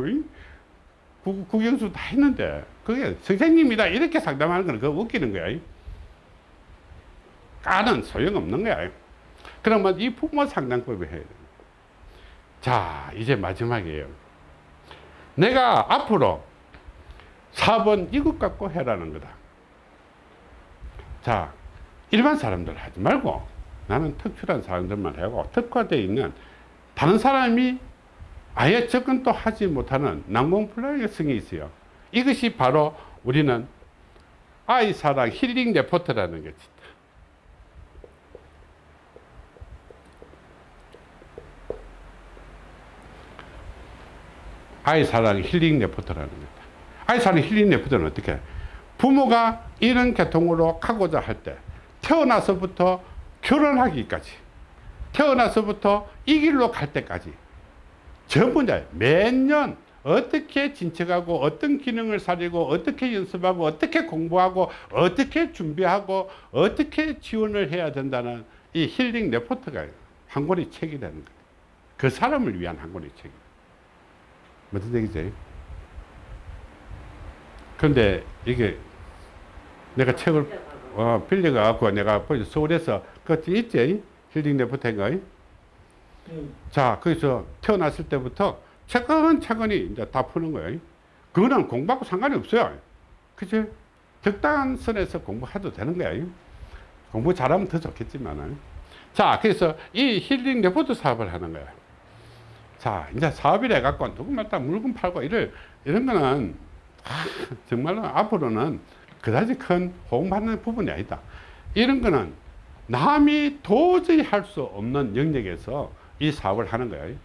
S1: 구, 구경수 다 했는데 그게 선생님이다 이렇게 상담하는 거는 그거 웃기는 거야. 까는 소용없는 거야. 그러면 이 부모 상담법을 해야 돼. 자, 이제 마지막이에요. 내가 앞으로 4번 이것 갖고 해라는 거다. 자, 일반 사람들 하지 말고 나는 특출한 사람들만 하고 특화되어 있는 다른 사람이 아예 접근도 하지 못하는 난공불락성이 있어요. 이것이 바로 우리는 아이 사랑 힐링 레포트라는 것이 아이사랑 힐링 레포트라는 거다. 아이사랑 힐링 레포트는 어떻게 해? 부모가 이런 계통으로 가고자 할 때 태어나서부터 결혼하기까지 태어나서부터 이 길로 갈 때까지 전부 다 매년 어떻게 진척하고 어떤 기능을 살리고 어떻게 연습하고 어떻게 공부하고 어떻게 준비하고 어떻게 지원을 해야 된다는 이 힐링 레포트가 한 권의 책이 되는 거예요. 그 사람을 위한 한 권의 책이에요. 무슨 얘기지? 그런데 이게 내가 책을 어, 빌려가갖고 내가 서울에서 그것도 있지? 힐링 레포트인가?
S3: 음,
S1: 자, 거기서 태어났을 때부터 차근차근히 이제 다 푸는 거예요. 그거는 공부하고 상관이 없어요. 그치? 적당한 선에서 공부해도 되는 거예요. 공부 잘하면 더 좋겠지만은. 자, 그래서 이 힐링 레포트 사업을 하는 거예요. 자, 이제 사업이라 해갖고 누구마다 물건 팔고 이럴, 이런 거는 아, 정말로 앞으로는 그다지 큰 호응받는 부분이 아니다. 이런 거는 남이 도저히 할 수 없는 영역에서 이 사업을 하는 거예요.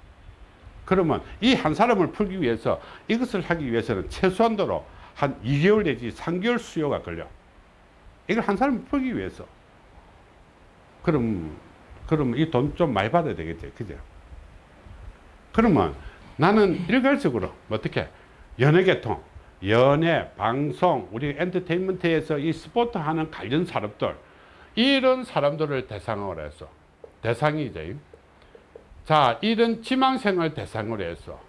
S1: 그러면 이 한 사람을 풀기 위해서 이것을 하기 위해서는 최소한도로 한 2개월 내지 3개월 수요가 걸려. 이걸 한 사람을 풀기 위해서. 그럼, 그럼 이 돈 좀 많이 받아야 되겠지. 그죠? 그러면 나는 일괄적으로 뭐 어떻게 연예계통, 연예, 방송, 우리 엔터테인먼트에서 이 스포츠 하는 관련 사람들 이런 사람들을 대상으로 해서 대상이 이제 자, 이런 지망생을 대상으로 해서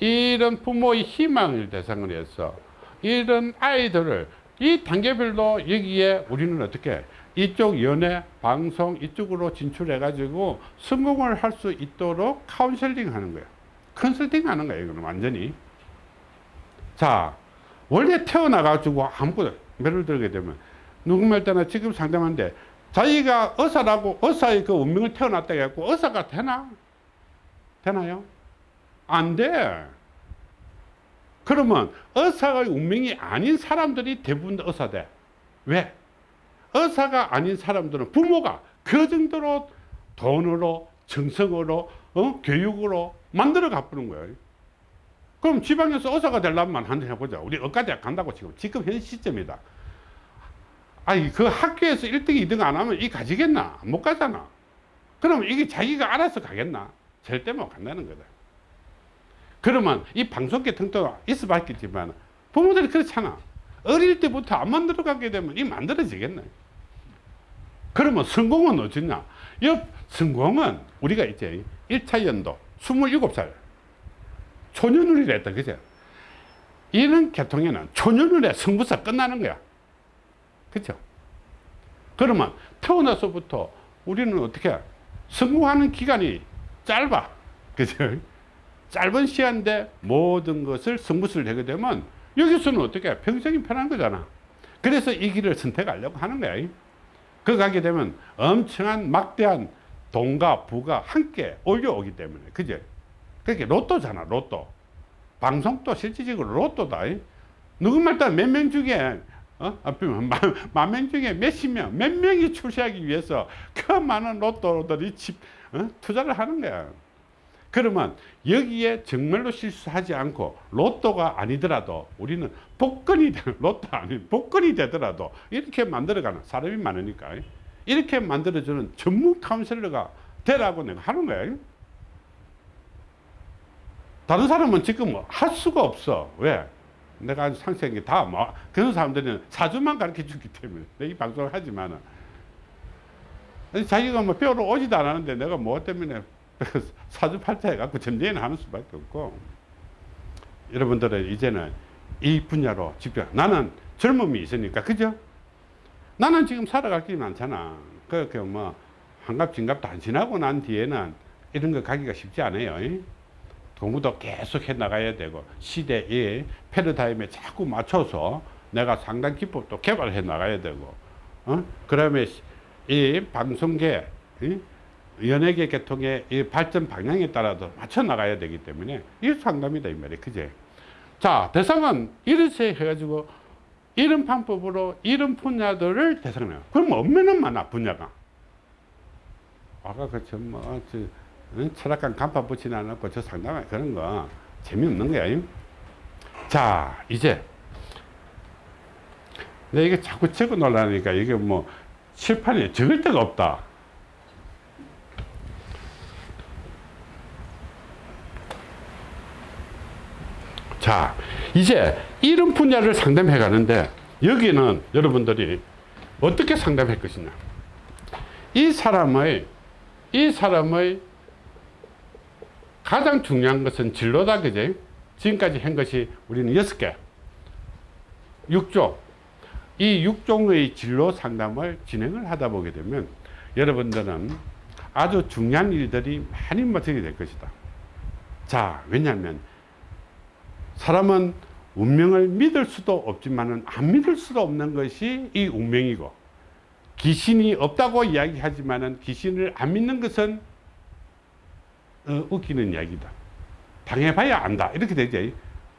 S1: 이런 부모의 희망을 대상으로 해서 이런 아이들을 이 단계별로 여기에 우리는 어떻게 이쪽 연예, 방송 이쪽으로 진출해 가지고 성공을 할 수 있도록 카운셀링 하는 거예요. 컨설팅 하는 거예요. 이거는 완전히. 자, 원래 태어나 가지고 아무것도 예를 들게 되면 누구말 때나 지금 상담하는데 자기가 의사라고 의사의 그 운명을 태어났다 해갖고 의사가 되나? 되나요? 안 돼. 그러면 의사의 운명이 아닌 사람들이 대부분 의사 돼. 왜? 의사가 아닌 사람들은 부모가 그 정도로 돈으로 정성으로 어? 교육으로 만들어 가쁘는 거예요. 그럼 지방에서 의사가 되려면 한번 해보자. 우리 의과대학 간다고 지금 지금 현 시점이다. 아니 그 학교에서 1등, 2등 안 하면 이 가지겠나? 못 가잖아. 그럼 이게 자기가 알아서 가겠나? 절대 못 간다는 거다. 그러면 이 방송계 등도 있어 봤겠지만 부모들이 그렇잖아. 어릴 때부터 안 만들어 가게 되면 이 만들어지겠네. 그러면 성공은 어쩌냐? 옆 성공은 우리가 이제 1차 연도 27살 초년우리라 했다. 그죠? 이런 계통에는 초년우리에 성부사 끝나는 거야. 그죠? 그러면 태어나서부터 우리는 어떻게 성공하는 기간이 짧아. 그죠? 짧은 시간인데 모든 것을 성부수를 하게 되면 여기서는 어떻게 평생이 편한 거잖아. 그래서 이 길을 선택하려고 하는 거야. 그 가게 되면 엄청난 막대한 돈과 부가 함께 올려오기 때문에. 그죠? 그게 로또잖아, 로또. 방송도 실질적으로 로또다. 누구말 따라 몇명 중에, 어? 만명 중에 몇십 명, 몇 명이 출세하기 위해서 그 많은 로또들이 집, 어? 투자를 하는 거야. 그러면 여기에 정말로 실수하지 않고 로또가 아니더라도 우리는 복권이 되- 로또 아니 복권이 되더라도 이렇게 만들어가는 사람이 많으니까 이렇게 만들어주는 전문 카운셀러가 되라고 내가 하는 거야. 다른 사람은 지금 뭐할 수가 없어. 왜? 내가 상세한 다 뭐, 그런 사람들은 사주만 가르쳐 주기 때문에 이 방송을 하지만은 자기가 뭐 배우러 오지도 않았는데 내가 뭐 때문에 사주팔자 해갖고 점쟁이는 하는 수밖에 없고 여러분들은 이제는 이 분야로 직접 나는 젊음이 있으니까 그죠? 나는 지금 살아갈 길이 많잖아. 그렇게 뭐 한갑 안 지나고 난 뒤에는 이런 거 가기가 쉽지 않아요. 이? 공부도 계속 해 나가야 되고 시대의 패러다임에 자꾸 맞춰서 내가 상당 기법도 개발해 나가야 되고 어? 그다음에 이 방송계 이? 연예계 계통의 이 발전 방향에 따라서 맞춰 나가야 되기 때문에 이 상담이다 이 말이에요. 그제? 자 대상은 이렇게 해가지고 이런 방법으로 이런 분야들을 대상해요. 그럼 얼마나 많아 분야가. 아까 응? 철학관 간판 붙이지 않았고 저 상담 그런 거 재미없는 거야 잉? 자 이제. 내가 이게 자꾸 적어 놓으려니까 이게 뭐 칠판에 적을 데가 없다 자, 이제 이런 분야를 상담해 가는데 여기는 여러분들이 어떻게 상담할 것이냐. 이 사람의, 이 사람의 가장 중요한 것은 진로다, 그제? 지금까지 한 것이 우리는 여섯 개. 6종. 이 6종의 진로 상담을 진행을 하다 보게 되면 여러분들은 아주 중요한 일들이 많이 맡게 될 것이다. 자, 왜냐하면 사람은 운명을 믿을 수도 없지만은 안 믿을 수도 없는 것이 이 운명이고 귀신이 없다고 이야기하지만은 귀신을 안 믿는 것은 어, 웃기는 이야기다. 당해봐야 안다. 이렇게 되지.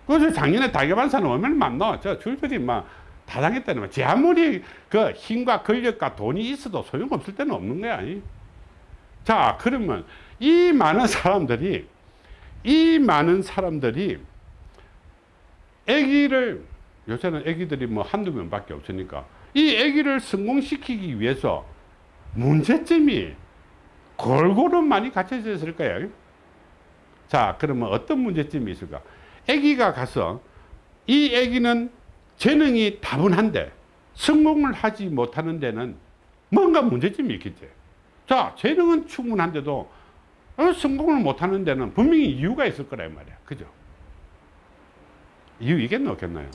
S1: 그래서 작년에 당해본 사람 얼마나 많노? 저 줄들이 막 다 당했다는 거야. 제 아무리 그 힘과 권력과 돈이 있어도 소용없을 때는 없는 거야. 이. 자, 그러면 이 많은 사람들이 이 많은 사람들이 아기를 요새는 아기들이 뭐 한두 명밖에 없으니까 이 아기를 성공시키기 위해서 문제점이 골고루 많이 갖춰져 있을 거예요. 자, 그러면 어떤 문제점이 있을까? 아기가 가서 이 아기는 재능이 다분한데 성공을 하지 못하는 데는 뭔가 문제점이 있겠지. 자, 재능은 충분한데도 어, 성공을 못하는 데는 분명히 이유가 있을 이 말이야. 그죠? 이유 있겠나 없겠나요?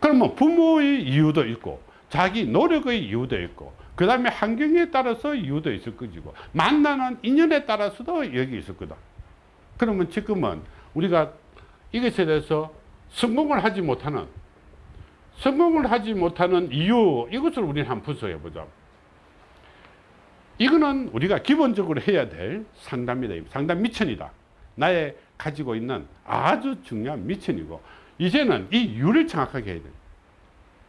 S1: 그러면 부모의 이유도 있고 자기 노력의 이유도 있고 그 다음에 환경에 따라서 이유도 있을 것이고 만나는 인연에 따라서도 여기 있을 거다. 그러면 지금은 우리가 이것에 대해서 성공을 하지 못하는 성공을 하지 못하는 이유 이것을 우리는 한번 분석해 보자. 이거는 우리가 기본적으로 해야 될 상담이다. 상담 미천이다. 나의 가지고 있는 아주 중요한 미천이고 이제는 이 이유를 정확하게 해야 돼.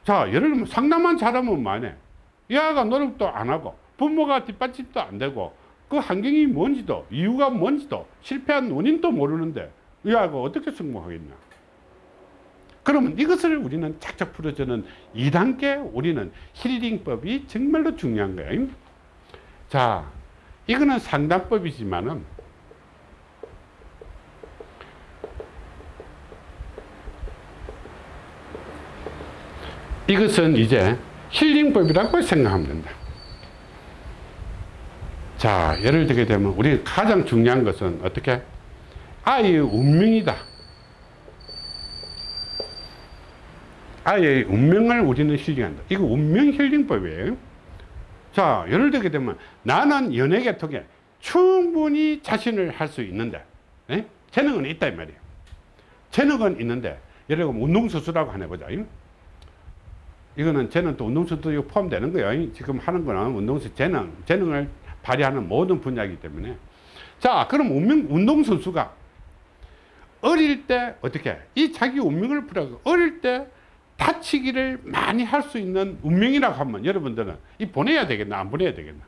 S1: 자, 예를 들면 상담만 잘하면 만해. 이 아이가 노력도 안 하고 부모가 뒷받침도 안 되고 그 환경이 뭔지도 이유가 뭔지도 실패한 원인도 모르는데 이 아이가 어떻게 성공하겠냐. 그러면 이것을 우리는 착착 풀어주는 2단계 우리는 힐링법이 정말로 중요한 거예요. 자, 이거는 상담법이지만은 이것은 이제 힐링법이라고 생각하면 된다. 자, 예를 들게 되면 우리 가장 중요한 것은 어떻게? 아이의 운명이다. 아이의 운명을 우리는 힐링한다. 이거 운명 힐링법이에요. 자, 예를 들게 되면 나는 연예계통에 충분히 자신을 할 수 있는데, 예? 재능은 있다, 이 말이에요. 재능은 있는데, 예를 들면 운동선수라고 하나 보자. 예? 이거는 쟤는 또 운동선수도 포함되는 거예요. 지금 하는 거는 운동선수 재능, 재능을 발휘하는 모든 분야이기 때문에. 자, 그럼 운명, 운동선수가 어릴 때 어떻게, 이 자기 운명을 풀어서 어릴 때 다치기를 많이 할 수 있는 운명이라고 하면 여러분들은 이 보내야 되겠나, 안 보내야 되겠나?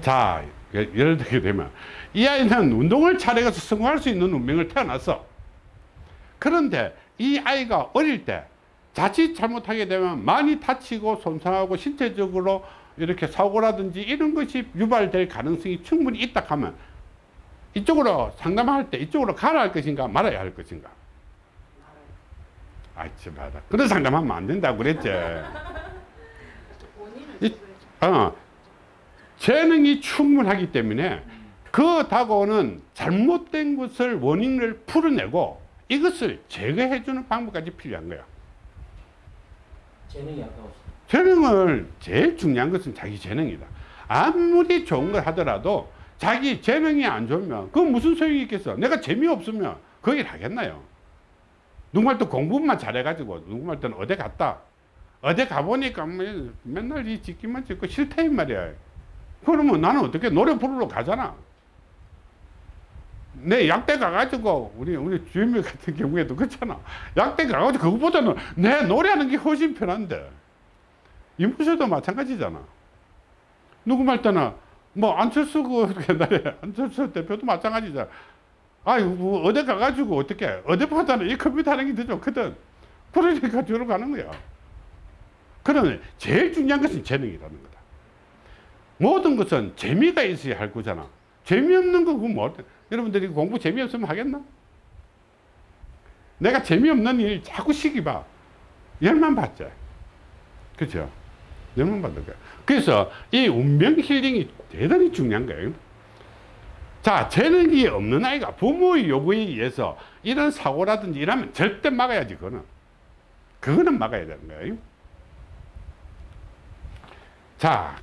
S1: 자, 예- 예를 들게 되면 이 아이는 운동을 잘해서 성공할 수 있는 운명을 태어났어. 그런데 이 아이가 어릴 때 자칫 잘못하게 되면 많이 다치고 손상하고 신체적으로 이렇게 사고라든지 이런 것이 유발될 가능성이 충분히 있다 하면 이쪽으로 상담할 때 이쪽으로 가라 할 것인가 말아야 할 것인가? 아이, 참하다. 그런 상담하면 안 된다고 그랬지. 이- 어, 재능이 충분하기 때문에 그 다가오는 잘못된 것을 원인을 풀어내고 이것을 제거해 주는 방법까지 필요한 거야.
S3: 재능이 아까웠어.
S1: 재능을 제일 중요한 것은 자기 재능이다. 아무리 좋은 걸 하더라도 자기 재능이 안 좋으면 그 무슨 소용이 있겠어? 내가 재미없으면 그 일 하겠나요? 누구말 또 공부만 잘해가지고 누구말 때는 어디 갔다. 어디 가보니까 뭐 맨날 이 짓기만 짓고 싫다 이 말이야. 그러면 나는 어떻게 노래 부르러 가잖아. 내 약대 가가지고 우리 우리 주임님 같은 경우에도 그렇잖아. 약대 가가지고 그거보다는 내 노래하는 게 훨씬 편한데. 이무새도 마찬가지잖아. 누구 말 때는 뭐 안철수 그 옛날에 안철수 대표도 마찬가지잖아. 아유 뭐 어디 가가지고 어떻게 어디보다는 이 컴퓨터 하는 게 더 좋거든. 그러니까 저로 가는 거야. 그러면 제일 중요한 것은 재능이라는 거다. 모든 것은 재미가 있어야 할 거잖아. 재미없는 거 그거 뭐 여러분들이 공부 재미없으면 하겠나? 내가 재미없는 일 자꾸 시기 봐. 열만 받자. 그죠? 열만 받을 거야. 그래서 이 운명 힐링이 대단히 중요한 거예요. 자, 재능이 없는 아이가 부모의 요구에 의해서 이런 사고라든지 이러면 절대 막아야지, 그거는. 그거는 막아야 되는 거예요. 자,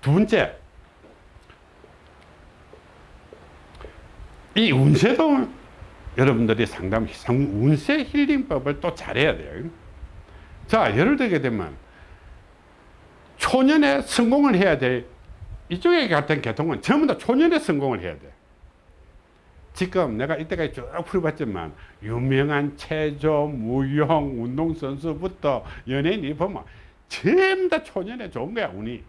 S1: 두 번째. 이 운세도 여러분들이 상담, 상- 운세 힐링법을 또 잘해야 돼요. 자, 예를 들게 되면 초년에 성공을 해야 될 이쪽에 같은 계통은 전부 다 초년에 성공을 해야 돼. 지금 내가 이때까지 쭉 풀어봤지만 유명한 체조, 무용, 운동선수부터 연예인이 보면 전부 다 초년에 좋은 거야 운이.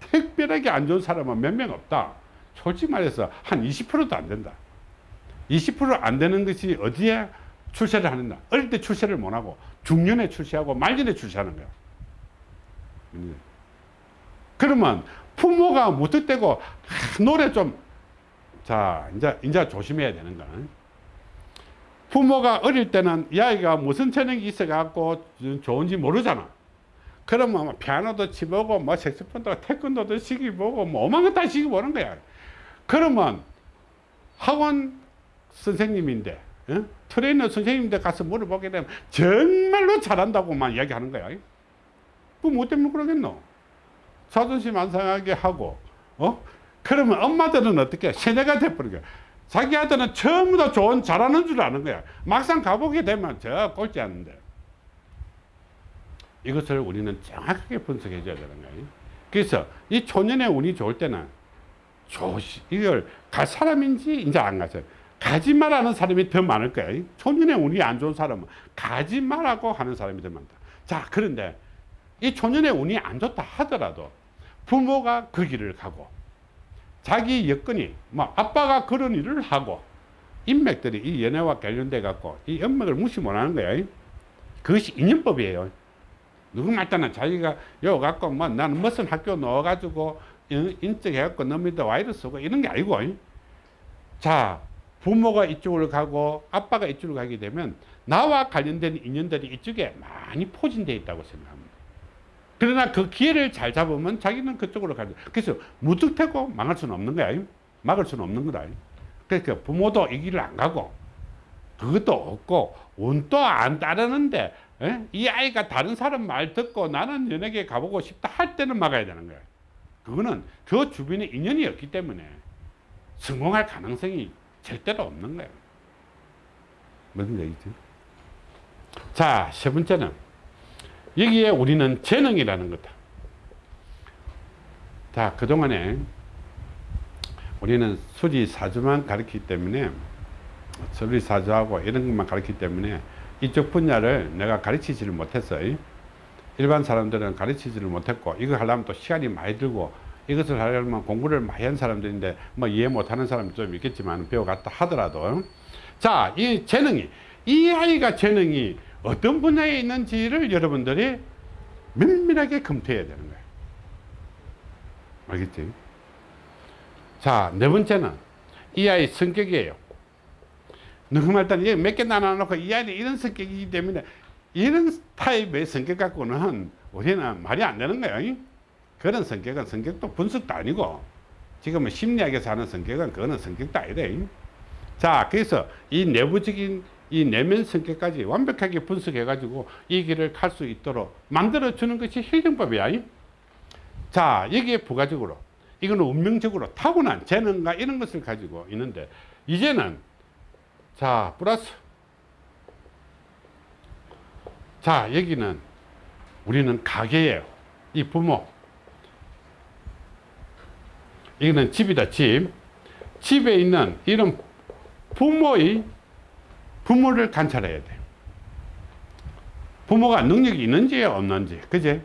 S1: 특별하게 안 좋은 사람은 몇 명 없다. 솔직히 말해서 한 20%도 안 된다. 20%안 되는 것이 어디에 출세를 하는가? 어릴 때 출세를 못 하고 중년에 출세하고 말년에 출세하는 거야. 음. 그러면 부모가 무턱대고 하, 노래 좀 자, 이제 이제 조심해야 되는 거는 부모가 어릴 때는 이 아이가 무슨 재능이 있어 갖고 좋은지 모르잖아. 그러면 뭐 피아노도 치보고 뭐 색소폰도 태권도도 시기보고 뭐 오만 거다 시기보는 거야. 그러면 학원 선생님인데 어? 트레이너 선생님인데 가서 물어보게 되면 정말로 잘한다고만 이야기하는 거야. 그뭐 때문에 그러겠노? 자존심 안 상하게 하고 어? 그러면 엄마들은 어떻게 세뇌가 돼버린 거야. 자기 아들은 전부 다 좋은 잘하는 줄 아는 거야. 막상 가보게 되면 저 꼴찌 않는데. 이것을 우리는 정확하게 분석해 줘야 되는 거예요. 그래서 이 초년의 운이 좋을 때는 조시 이걸 갈 사람인지 이제 안 가죠. 가지 말라는 사람이 더 많을 거예요. 초년의 운이 안 좋은 사람은 가지 말라고 하는 사람이 더 많다. 자, 그런데 이 초년의 운이 안 좋다 하더라도 부모가 그 길을 가고 자기 여건이 뭐 아빠가 그런 일을 하고 인맥들이 이 연애와 관련돼 갖고 이 연맥을 무시 못하는 거예요. 그것이 인연법이에요. 누구 말따나 자기가 요 갖고 뭐 나는 무슨 학교 넣어가지고 인- 인적해갖고 와이를 쓰고 이런 게 아니고 자 부모가 이쪽으로 가고 아빠가 이쪽으로 가게 되면 나와 관련된 인연들이 이쪽에 많이 포진되어 있다고 생각합니다. 그러나 그 기회를 잘 잡으면 자기는 그쪽으로 가죠. 그래서 무뚝태고 망할 수는 없는 거야. 막을 수는 없는 거다. 그러니까 부모도 이 길을 안 가고 그것도 없고 운도 안 따르는데 에? 이 아이가 다른 사람 말 듣고 나는 연예계 가보고 싶다 할 때는 막아야 되는 거야. 그거는 그 주변에 인연이 없기 때문에 성공할 가능성이 절대로 없는 거예요. 무슨 얘기지? 자, 세 번째는 여기에 우리는 재능이라는 거다. 자, 그동안에 우리는 수리 사주만 가르치기 때문에 수리 사주하고 이런 것만 가르치기 때문에 이쪽 분야를 내가 가르치지를 못했어요. 일반 사람들은 가르치지를 못했고 이거 하려면 또 시간이 많이 들고 이것을 하려면 공부를 많이 한 사람들인데 뭐 이해 못하는 사람도 좀 있겠지만 배워갔다 하더라도. 자 이 재능이 이 아이가 재능이 어떤 분야에 있는지를 여러분들이 면밀하게 검토해야 되는 거예요. 알겠지? 자네 번째는 이 아이 성격이에요. 누구 말단 몇개 나눠놓고 이 아이는 이런 성격이기 때문에 이런 타입의 성격 갖고는 우리는 말이 안 되는 거예요. 그런 성격은 성격도 분석도 아니고 지금은 심리학에서 하는 성격은 그거는 성격도 아니래. 자, 그래서 이 내부적인 이 내면 성격까지 완벽하게 분석해 가지고 이 길을 갈 수 있도록 만들어 주는 것이 힐링법이야. 자, 여기에 부가적으로 이거는 운명적으로 타고난 재능과 이런 것을 가지고 있는데 이제는 자, 플러스 자, 여기는 우리는 가게예요. 이 부모. 이거는 집이다, 집. 집에 있는 이런 부모의 부모를 관찰해야 돼. 부모가 능력이 있는지 없는지, 그제?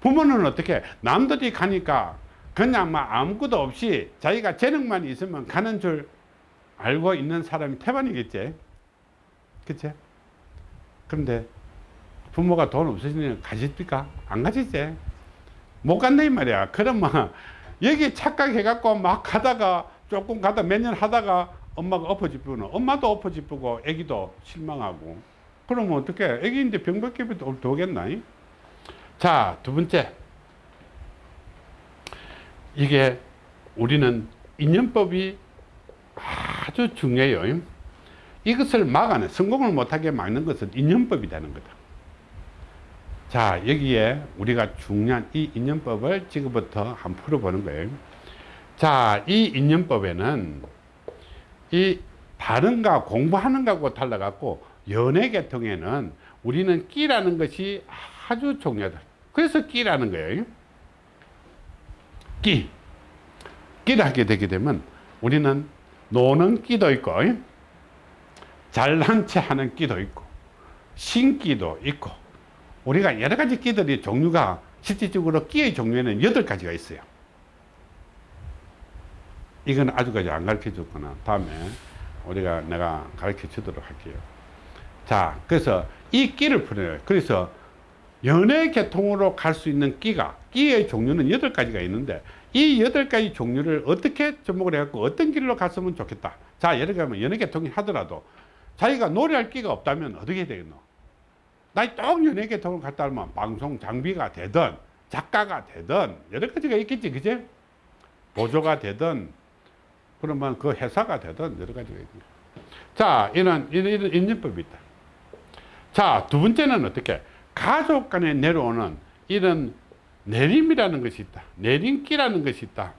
S1: 부모는 어떻게 남들이 가니까 그냥 막 아무것도 없이 자기가 재능만 있으면 가는 줄 알고 있는 사람이 태반이겠지. 그치? 그런데 부모가 돈 없으시면 가십니까? 안 가시지. 못 간다 이 말이야. 그러면 여기 착각해갖고 막 가다가 조금 가다 몇 년 하다가 엄마가 엎어지쁘는 엄마도 엎어지쁘고 애기도 실망하고 그러면 어떻게 애기인데 병밖에 도겠나? 자, 두 번째. 이게 우리는 인연법이 아주 중요해요. 이것을 막아내 성공을 못하게 막는 것은 인연법이 되는 거다. 자 여기에 우리가 중요한 이 인연법을 지금부터 한번 풀어보는 거예요. 자이 인연법에는 이 다른가 공부하는 거하고 달라갖고 연애 계통에는 우리는 끼라는 것이 아주 중요하다. 그래서 끼라는 거예요. 끼. 끼를 하게 되게 되면 우리는 노는 끼도 있고 잘난 체 하는 끼도 있고 신끼도 있고 우리가 여러 가지 끼들이 종류가 실질적으로 끼의 종류에는 여덟 가지가 있어요. 이건 아주까지 안 가르쳐 줬구나. 다음에 우리가 내가 가르쳐 주도록 할게요. 자, 그래서 이 끼를 풀어요. 그래서 연애 계통으로 갈 수 있는 끼가, 끼의 종류는 여덟 가지가 있는데 이 여덟 가지 종류를 어떻게 접목을 해갖고 어떤 길로 갔으면 좋겠다. 자, 예를 들면 연애 계통이 하더라도 자기가 노래할 끼가 없다면 어떻게 되겠노? 나이 똑 연예계 돈을 갖다 하면 방송 장비가 되든 작가가 되든 여러 가지가 있겠지 그제 보조가 되든 그러면 그 회사가 되든 여러 가지가 있고 자 이런 이런, 인연법이 있다. 자 두 번째는 어떻게? 가족 간에 내려오는 이런 내림이라는 것이 있다. 내림기라는 것이 있다.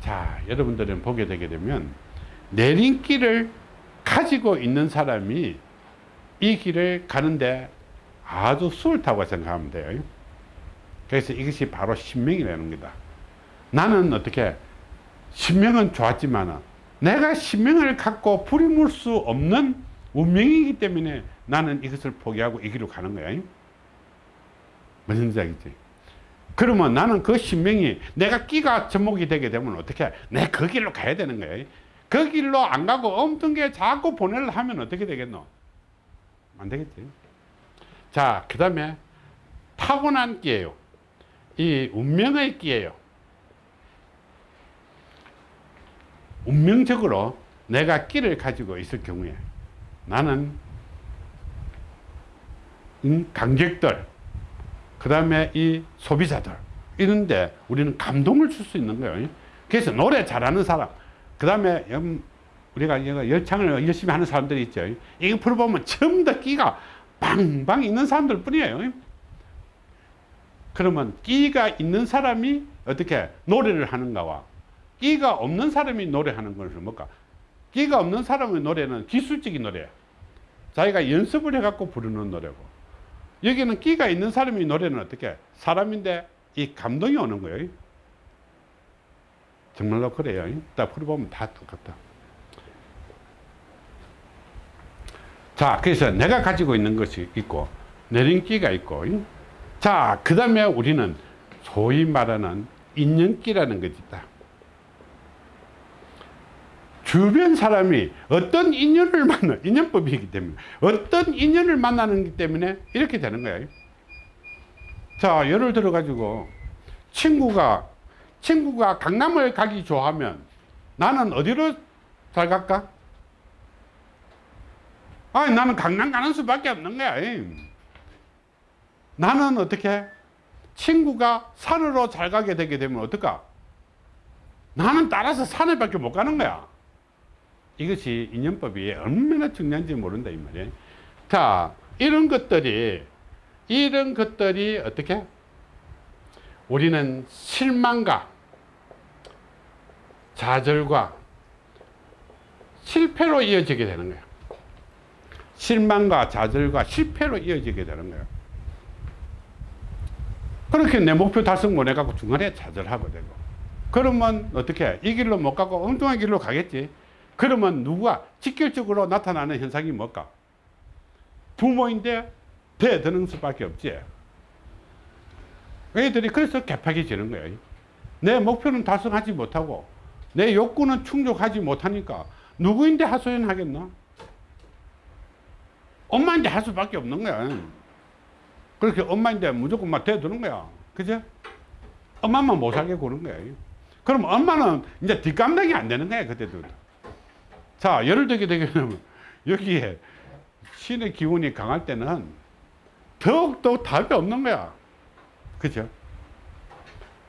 S1: 자 여러분들은 보게 되게 되면 내림기를 가지고 있는 사람이 이 길을 가는데 아주 수월타고 생각하면 돼요. 그래서 이것이 바로 신명이라는 거다. 나는 어떻게 신명은 좋았지만 내가 신명을 갖고 부림을 수 없는 운명이기 때문에 나는 이것을 포기하고 이 길로 가는 거야. 무슨 얘기지? 그러면 나는 그 신명이 내가 끼가 접목이 되게 되면 어떻게 내 그 길로 가야 되는 거야. 그 길로 안 가고 엉뚱게 자꾸 보내려 하면 어떻게 되겠노? 안 되겠지. 자, 그 다음에 타고난 끼예요. 이 운명의 끼예요. 운명적으로 내가 끼를 가지고 있을 경우에 나는 음, 관객들, 그 다음에 이 소비자들, 이런데 우리는 감동을 줄 수 있는 거예요. 그래서 노래 잘하는 사람, 그 다음에 우리가 열창을 열심히 하는 사람들이 있죠. 이거 풀어보면 전부 다 끼가 방방 있는 사람들 뿐이에요. 그러면 끼가 있는 사람이 어떻게 노래를 하는가와 끼가 없는 사람이 노래하는 것은 뭘까? 끼가 없는 사람의 노래는 기술적인 노래야. 자기가 연습을 해갖고 부르는 노래고 여기는 끼가 있는 사람이 노래는 어떻게? 사람인데 이 감동이 오는 거예요. 정말로 그래요. 딱 풀어보면 다 똑같다. 자, 그래서 내가 가지고 있는 것이 있고, 내린기가 있고, 자, 그 다음에 우리는 소위 말하는 인연기라는 것이 있다. 주변 사람이 어떤 인연을 만나, 인연법이기 때문에, 어떤 인연을 만나는 때문에 이렇게 되는 거예요. 자, 예를 들어 가지고, 친구가, 친구가 강남을 가기 좋아하면 나는 어디로 잘 갈까? 아니, 나는 강남 가는 수밖에 없는 거야. 나는 어떻게? 친구가 산으로 잘 가게 되게 되면 어떨까? 나는 따라서 산에 밖에 못 가는 거야. 이것이 인연법이 얼마나 중요한지 모른다, 이 말이에요. 자, 이런 것들이, 이런 것들이 어떻게? 우리는 실망과 좌절과 실패로 이어지게 되는 거야. 실망과 좌절과 실패로 이어지게 되는 거예요. 그렇게 내 목표 달성 못 해갖고 중간에 좌절하고 되고. 그러면 어떻게 이 길로 못 가고 엉뚱한 길로 가겠지. 그러면 누가 직결적으로 나타나는 현상이 뭘까? 부모인데 배 드는 수밖에 없지. 애들이 그래서 개팍해지는 거예요. 내 목표는 달성하지 못하고 내 욕구는 충족하지 못하니까 누구인데 하소연하겠나? 엄마인데 할 수밖에 없는 거야. 그렇게 엄마인데 무조건 막 대드는 거야. 그죠? 엄마만 못 살게 구는 거야. 그럼 엄마는 이제 뒷감당이 안 되는 거야, 그때도. 자, 예를 들게 되면 여기에 신의 기운이 강할 때는 더욱더 답이 없는 거야. 그죠?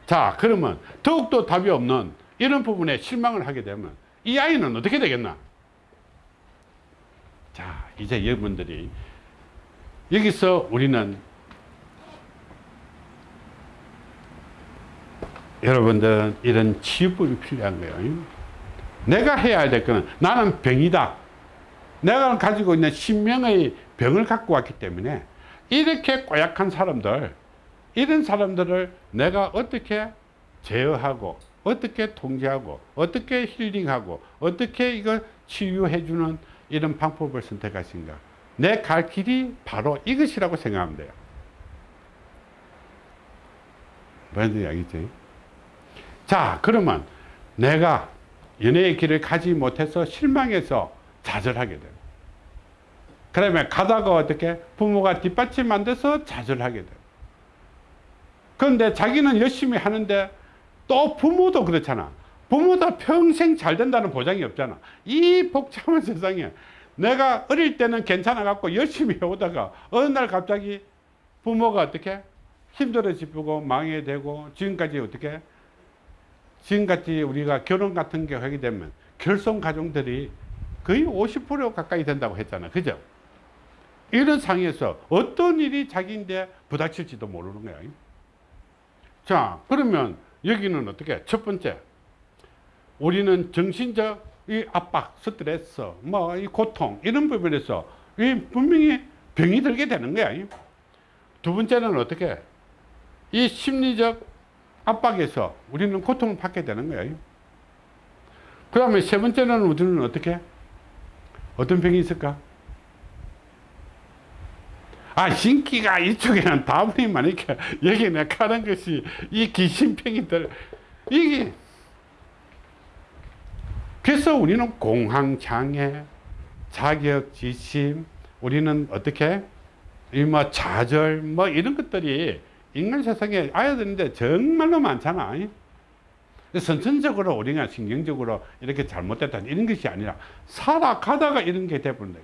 S1: 자, 그러면 더욱더 답이 없는 이런 부분에 실망을 하게 되면 이 아이는 어떻게 되겠나? 자, 이제 여러분들이 여기서 우리는 여러분들은 이런 치유법이 필요한 거예요. 내가 해야 될 거는 나는 병이다. 내가 가지고 있는 신명의 병을 갖고 왔기 때문에 이렇게 고약한 사람들, 이런 사람들을 내가 어떻게 제어하고, 어떻게 통제하고, 어떻게 힐링하고, 어떻게 이걸 치유해 주는 이런 방법을 선택하신가? 내 갈 길이 바로 이것이라고 생각하면 돼요. 무슨 이야기지? 자, 그러면 내가 연애의 길을 가지 못해서 실망해서 좌절하게 돼요. 그러면 가다가 어떻게 부모가 뒷받침 안 돼서 좌절하게 돼요. 그런데 자기는 열심히 하는데 또 부모도 그렇잖아. 부모도 평생 잘 된다는 보장이 없잖아. 이 복잡한 세상에 내가 어릴 때는 괜찮아 갖고 열심히 해오다가 어느 날 갑자기 부모가 어떻게 힘들어지고 망해 되고 지금까지 어떻게 지금까지 우리가 결혼 같은 게 하게 되면 결손 가정들이 거의 50% 가까이 된다고 했잖아. 그죠? 이런 상황에서 어떤 일이 자기인데 부닥칠지도 모르는 거야. 자, 그러면 여기는 어떻게? 첫 번째, 우리는 정신적 이 압박, 스트레스, 뭐 이 고통 이런 부분에서 이 분명히 병이 들게 되는 거야. 두 번째는 어떻게? 이 심리적 압박에서 우리는 고통을 받게 되는 거야. 그 다음에 세 번째는 우리는 어떻게? 어떤 병이 있을까? 아, 신기가 이쪽에는 다분히만 이렇게 여기 내가 하는 것이 이 귀신병이들, 이게 그래서 우리는 공황장애, 자격지심, 우리는 어떻게 이뭐 좌절 뭐 이런 것들이 인간 세상에 아야 되는데 정말로 많잖아. 선천적으로 우리가 신경적으로 이렇게 잘못됐다 이런 것이 아니라 살아가다가 이런 게 돼버린다.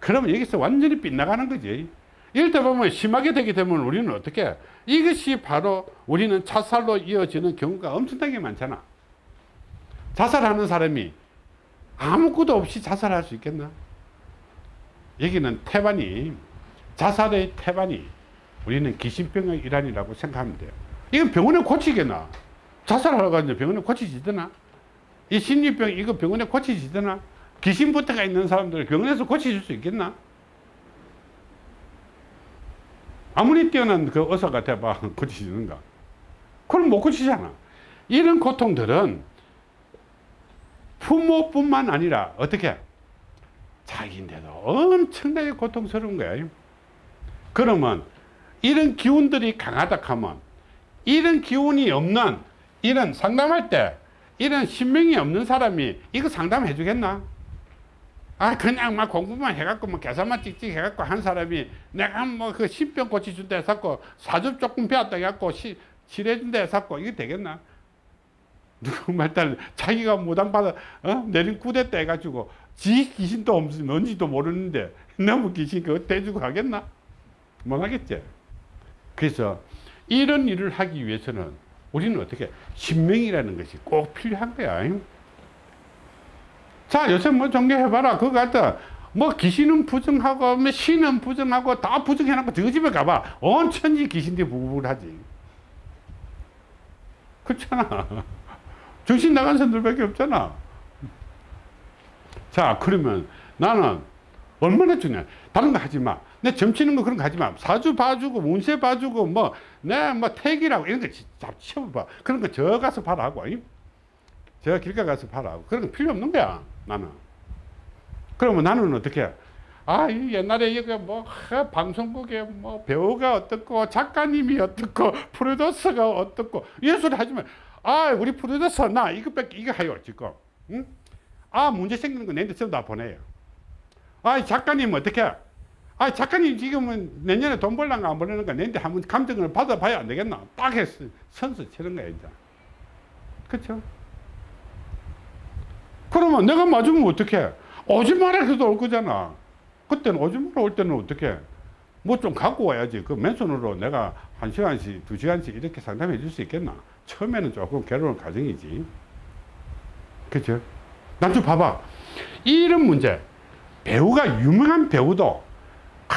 S1: 그러면 여기서 완전히 빗나가는 거지. 때 보면 심하게 되게 되면 우리는 어떻게 이것이 바로 우리는 자살로 이어지는 경우가 엄청나게 많잖아. 자살하는 사람이 아무것도 없이 자살할 수 있겠나? 여기는 태반이 자살의 태반이 우리는 귀신병의 일환이라고 생각하면 돼요. 이건 병원에 고치겠나? 자살하러 가는데 병원에 고치지더나? 이 심리병 이거 병원에 고치지더나? 귀신부터가 있는 사람들 병원에서 고치줄 수 있겠나? 아무리 뛰어난 그 의사가 돼봐 고치지는가? 그럼 못 고치잖아. 이런 고통들은 부모뿐만 아니라 어떻게 자기인데도 엄청나게 고통스러운 거야. 그러면 이런 기운들이 강하다 하면 이런 기운이 없는 이런 상담할 때 이런 신명이 없는 사람이 이거 상담해 주겠나? 아 그냥 막 공부만 해갖고 뭐 계산만 찍찍 해갖고 한 사람이 내가 뭐 그 신병 고치준다 해갖고 사주 조금 배웠다 해갖고 시, 칠해준다 해갖고 이게 되겠나? 누구 말따는 자기가 무당받아 어? 내린 구대 때 해가지고 지 귀신도 없이 뭔지도 모르는데 너무 귀신 그거 대주고 하겠나? 못 하겠지. 그래서 이런 일을 하기 위해서는 우리는 어떻게 신명이라는 것이 꼭 필요한 거야. 자 요새 뭐 정리해봐라 그거 갖다 뭐 귀신은 부정하고 뭐 신은 부정하고 다 부정해놓고 저 집에 가봐 온 천지 귀신들이 부글부글하지 그렇잖아 정신 나간 사람들밖에 없잖아. 자 그러면 나는 얼마나 중요해 다른 거 하지 마 내 점치는 거 그런 거 하지 마. 사주 봐주고 운세 봐주고 뭐 내 뭐 택이라고 이런 거 잡치워봐. 그런 거 저 가서 봐라고 저 길가 가서 봐라고. 그런 거 필요 없는 거야 나는. 그러면 나는 어떻게 아, 이 옛날에 이거 뭐 하, 방송국에 뭐 배우가 어떻고 작가님이 어떻고 프로듀서가 어떻고 이런 소리 하지 마. 아, 우리 프로듀서 나 이거밖에 이거 해요 지금. 응? 아, 문제 생기는 거 내한테 전부 다 보내요. 아, 작가님 어떻게? 아, 작가님 지금은 내년에 돈 벌란가 안 벌는가 내한테 한번 감정을 받아봐야 안 되겠나? 딱 해서 선수 치는 거야 이제. 그렇죠? 그러면 내가 맞으면 어떡해? 오지 마라 해도 올 거잖아. 그때는 오지 마라 올 때는 어떻게? 뭐좀 갖고 와야지. 그 맨손으로 내가 한 시간씩, 두 시간씩 이렇게 상담해 줄 수 있겠나? 처음에는 조금 괴로운 과정이지. 그죠? 난 좀 봐봐. 이런 문제. 배우가 유명한 배우도 아,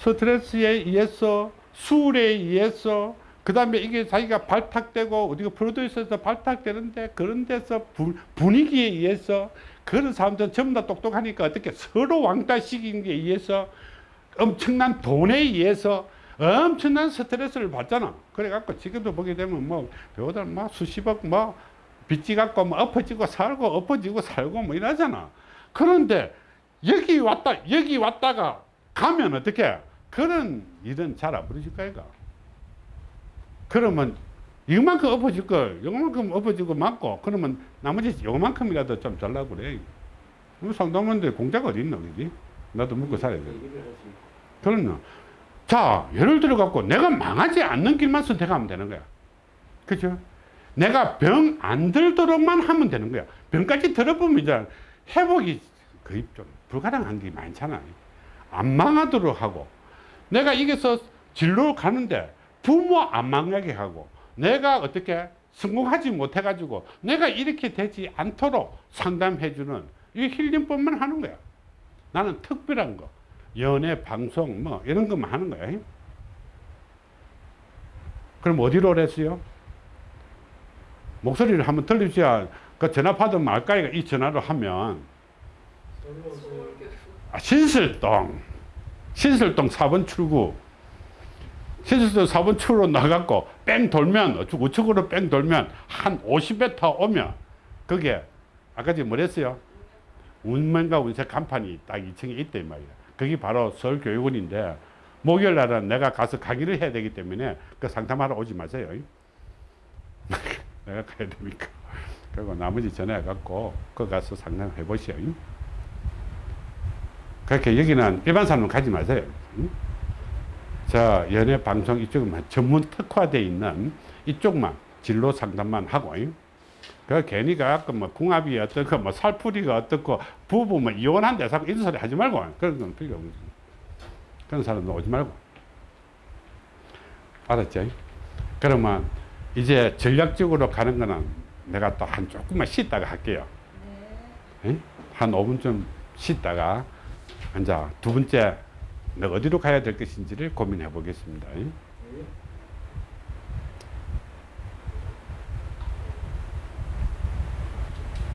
S1: 스트레스에 의해서 술에 의해서 그 다음에 이게 자기가 발탁되고 어디가 프로듀서에서 발탁되는데 그런 데서 분, 분위기에 의해서 그런 사람들은 전부 다 똑똑하니까 어떻게 서로 왕따시키는 게 의해서 엄청난 돈에 의해서 엄청난 스트레스를 받잖아. 그래갖고 지금도 보게 되면 뭐 배우들 막 수십억 뭐 빚지 갖고 뭐 엎어지고 살고 엎어지고 살고 뭐 이러잖아. 그런데 여기 왔다 여기 왔다가 가면 어떻게 그런 일은 잘 안 벌어질 거야. 그러면 이만큼 엎어질 걸 요만큼 엎어지고 맞고 그러면 나머지 요만큼이라도 좀 잘라고 그래 뭐 상담원데 공짜가 어디 있나 그지 나도 먹고 살아야 돼 그러나 자 예를 들어 갖고 내가 망하지 않는 길만 선택하면 되는 거야. 그죠? 내가 병 안 들도록만 하면 되는 거야. 병까지 들어보면 이제 회복이 거의 좀 불가능한 게 많잖아요. 안 망하도록 하고. 내가 이게서 진로 가는데 부모 안 망하게 하고 내가 어떻게 성공하지 못해가지고 내가 이렇게 되지 않도록 상담해주는 이 힐링법만 하는 거야. 나는 특별한 거 연애 방송 뭐 이런 것만 하는 거야. 그럼 어디로 오랬어요? 목소리를 한번 들리셔야 그 전화 받으면 알까이가 이 전화로 하면 아, 신설동 신설동 4번 출구 신설동 4번 출구로 나가고 뺑 돌면 우측- 우측으로 뺑 돌면 한 50m 오면 그게 아까 지금 뭐랬어요? 운명과 운세 간판이 딱 2층에 있다 이 말이야 그게 바로 서울 교육원인데 목요일 날은 내가 가서 강의를 해야 되기 때문에 그 상담하러 오지 마세요 내가 가야 되니까 그리고 나머지 전화해 갖고 그 가서 상담해 보시오 그렇게 여기는 일반 사람은 가지 마세요. 응? 자, 연예 방송 이쪽만 전문 특화되어 있는 이쪽만 진로 상담만 하고, 응? 그 괜히 가끔 뭐 궁합이 어떻고, 뭐 살풀이가 어떻고, 부부 뭐 이혼한데 자꾸 이런 소리 하지 말고, 그런 건 필요 없는 그런 사람도 오지 말고. 알았죠? 그러면 이제 전략적으로 가는 거는 내가 또 한 조금만 쉬다가 할게요. 응? 한 5분쯤 쉬다가 이제 두 번째 내가 어디로 가야 될 것인지를 고민해 보겠습니다.
S3: 예.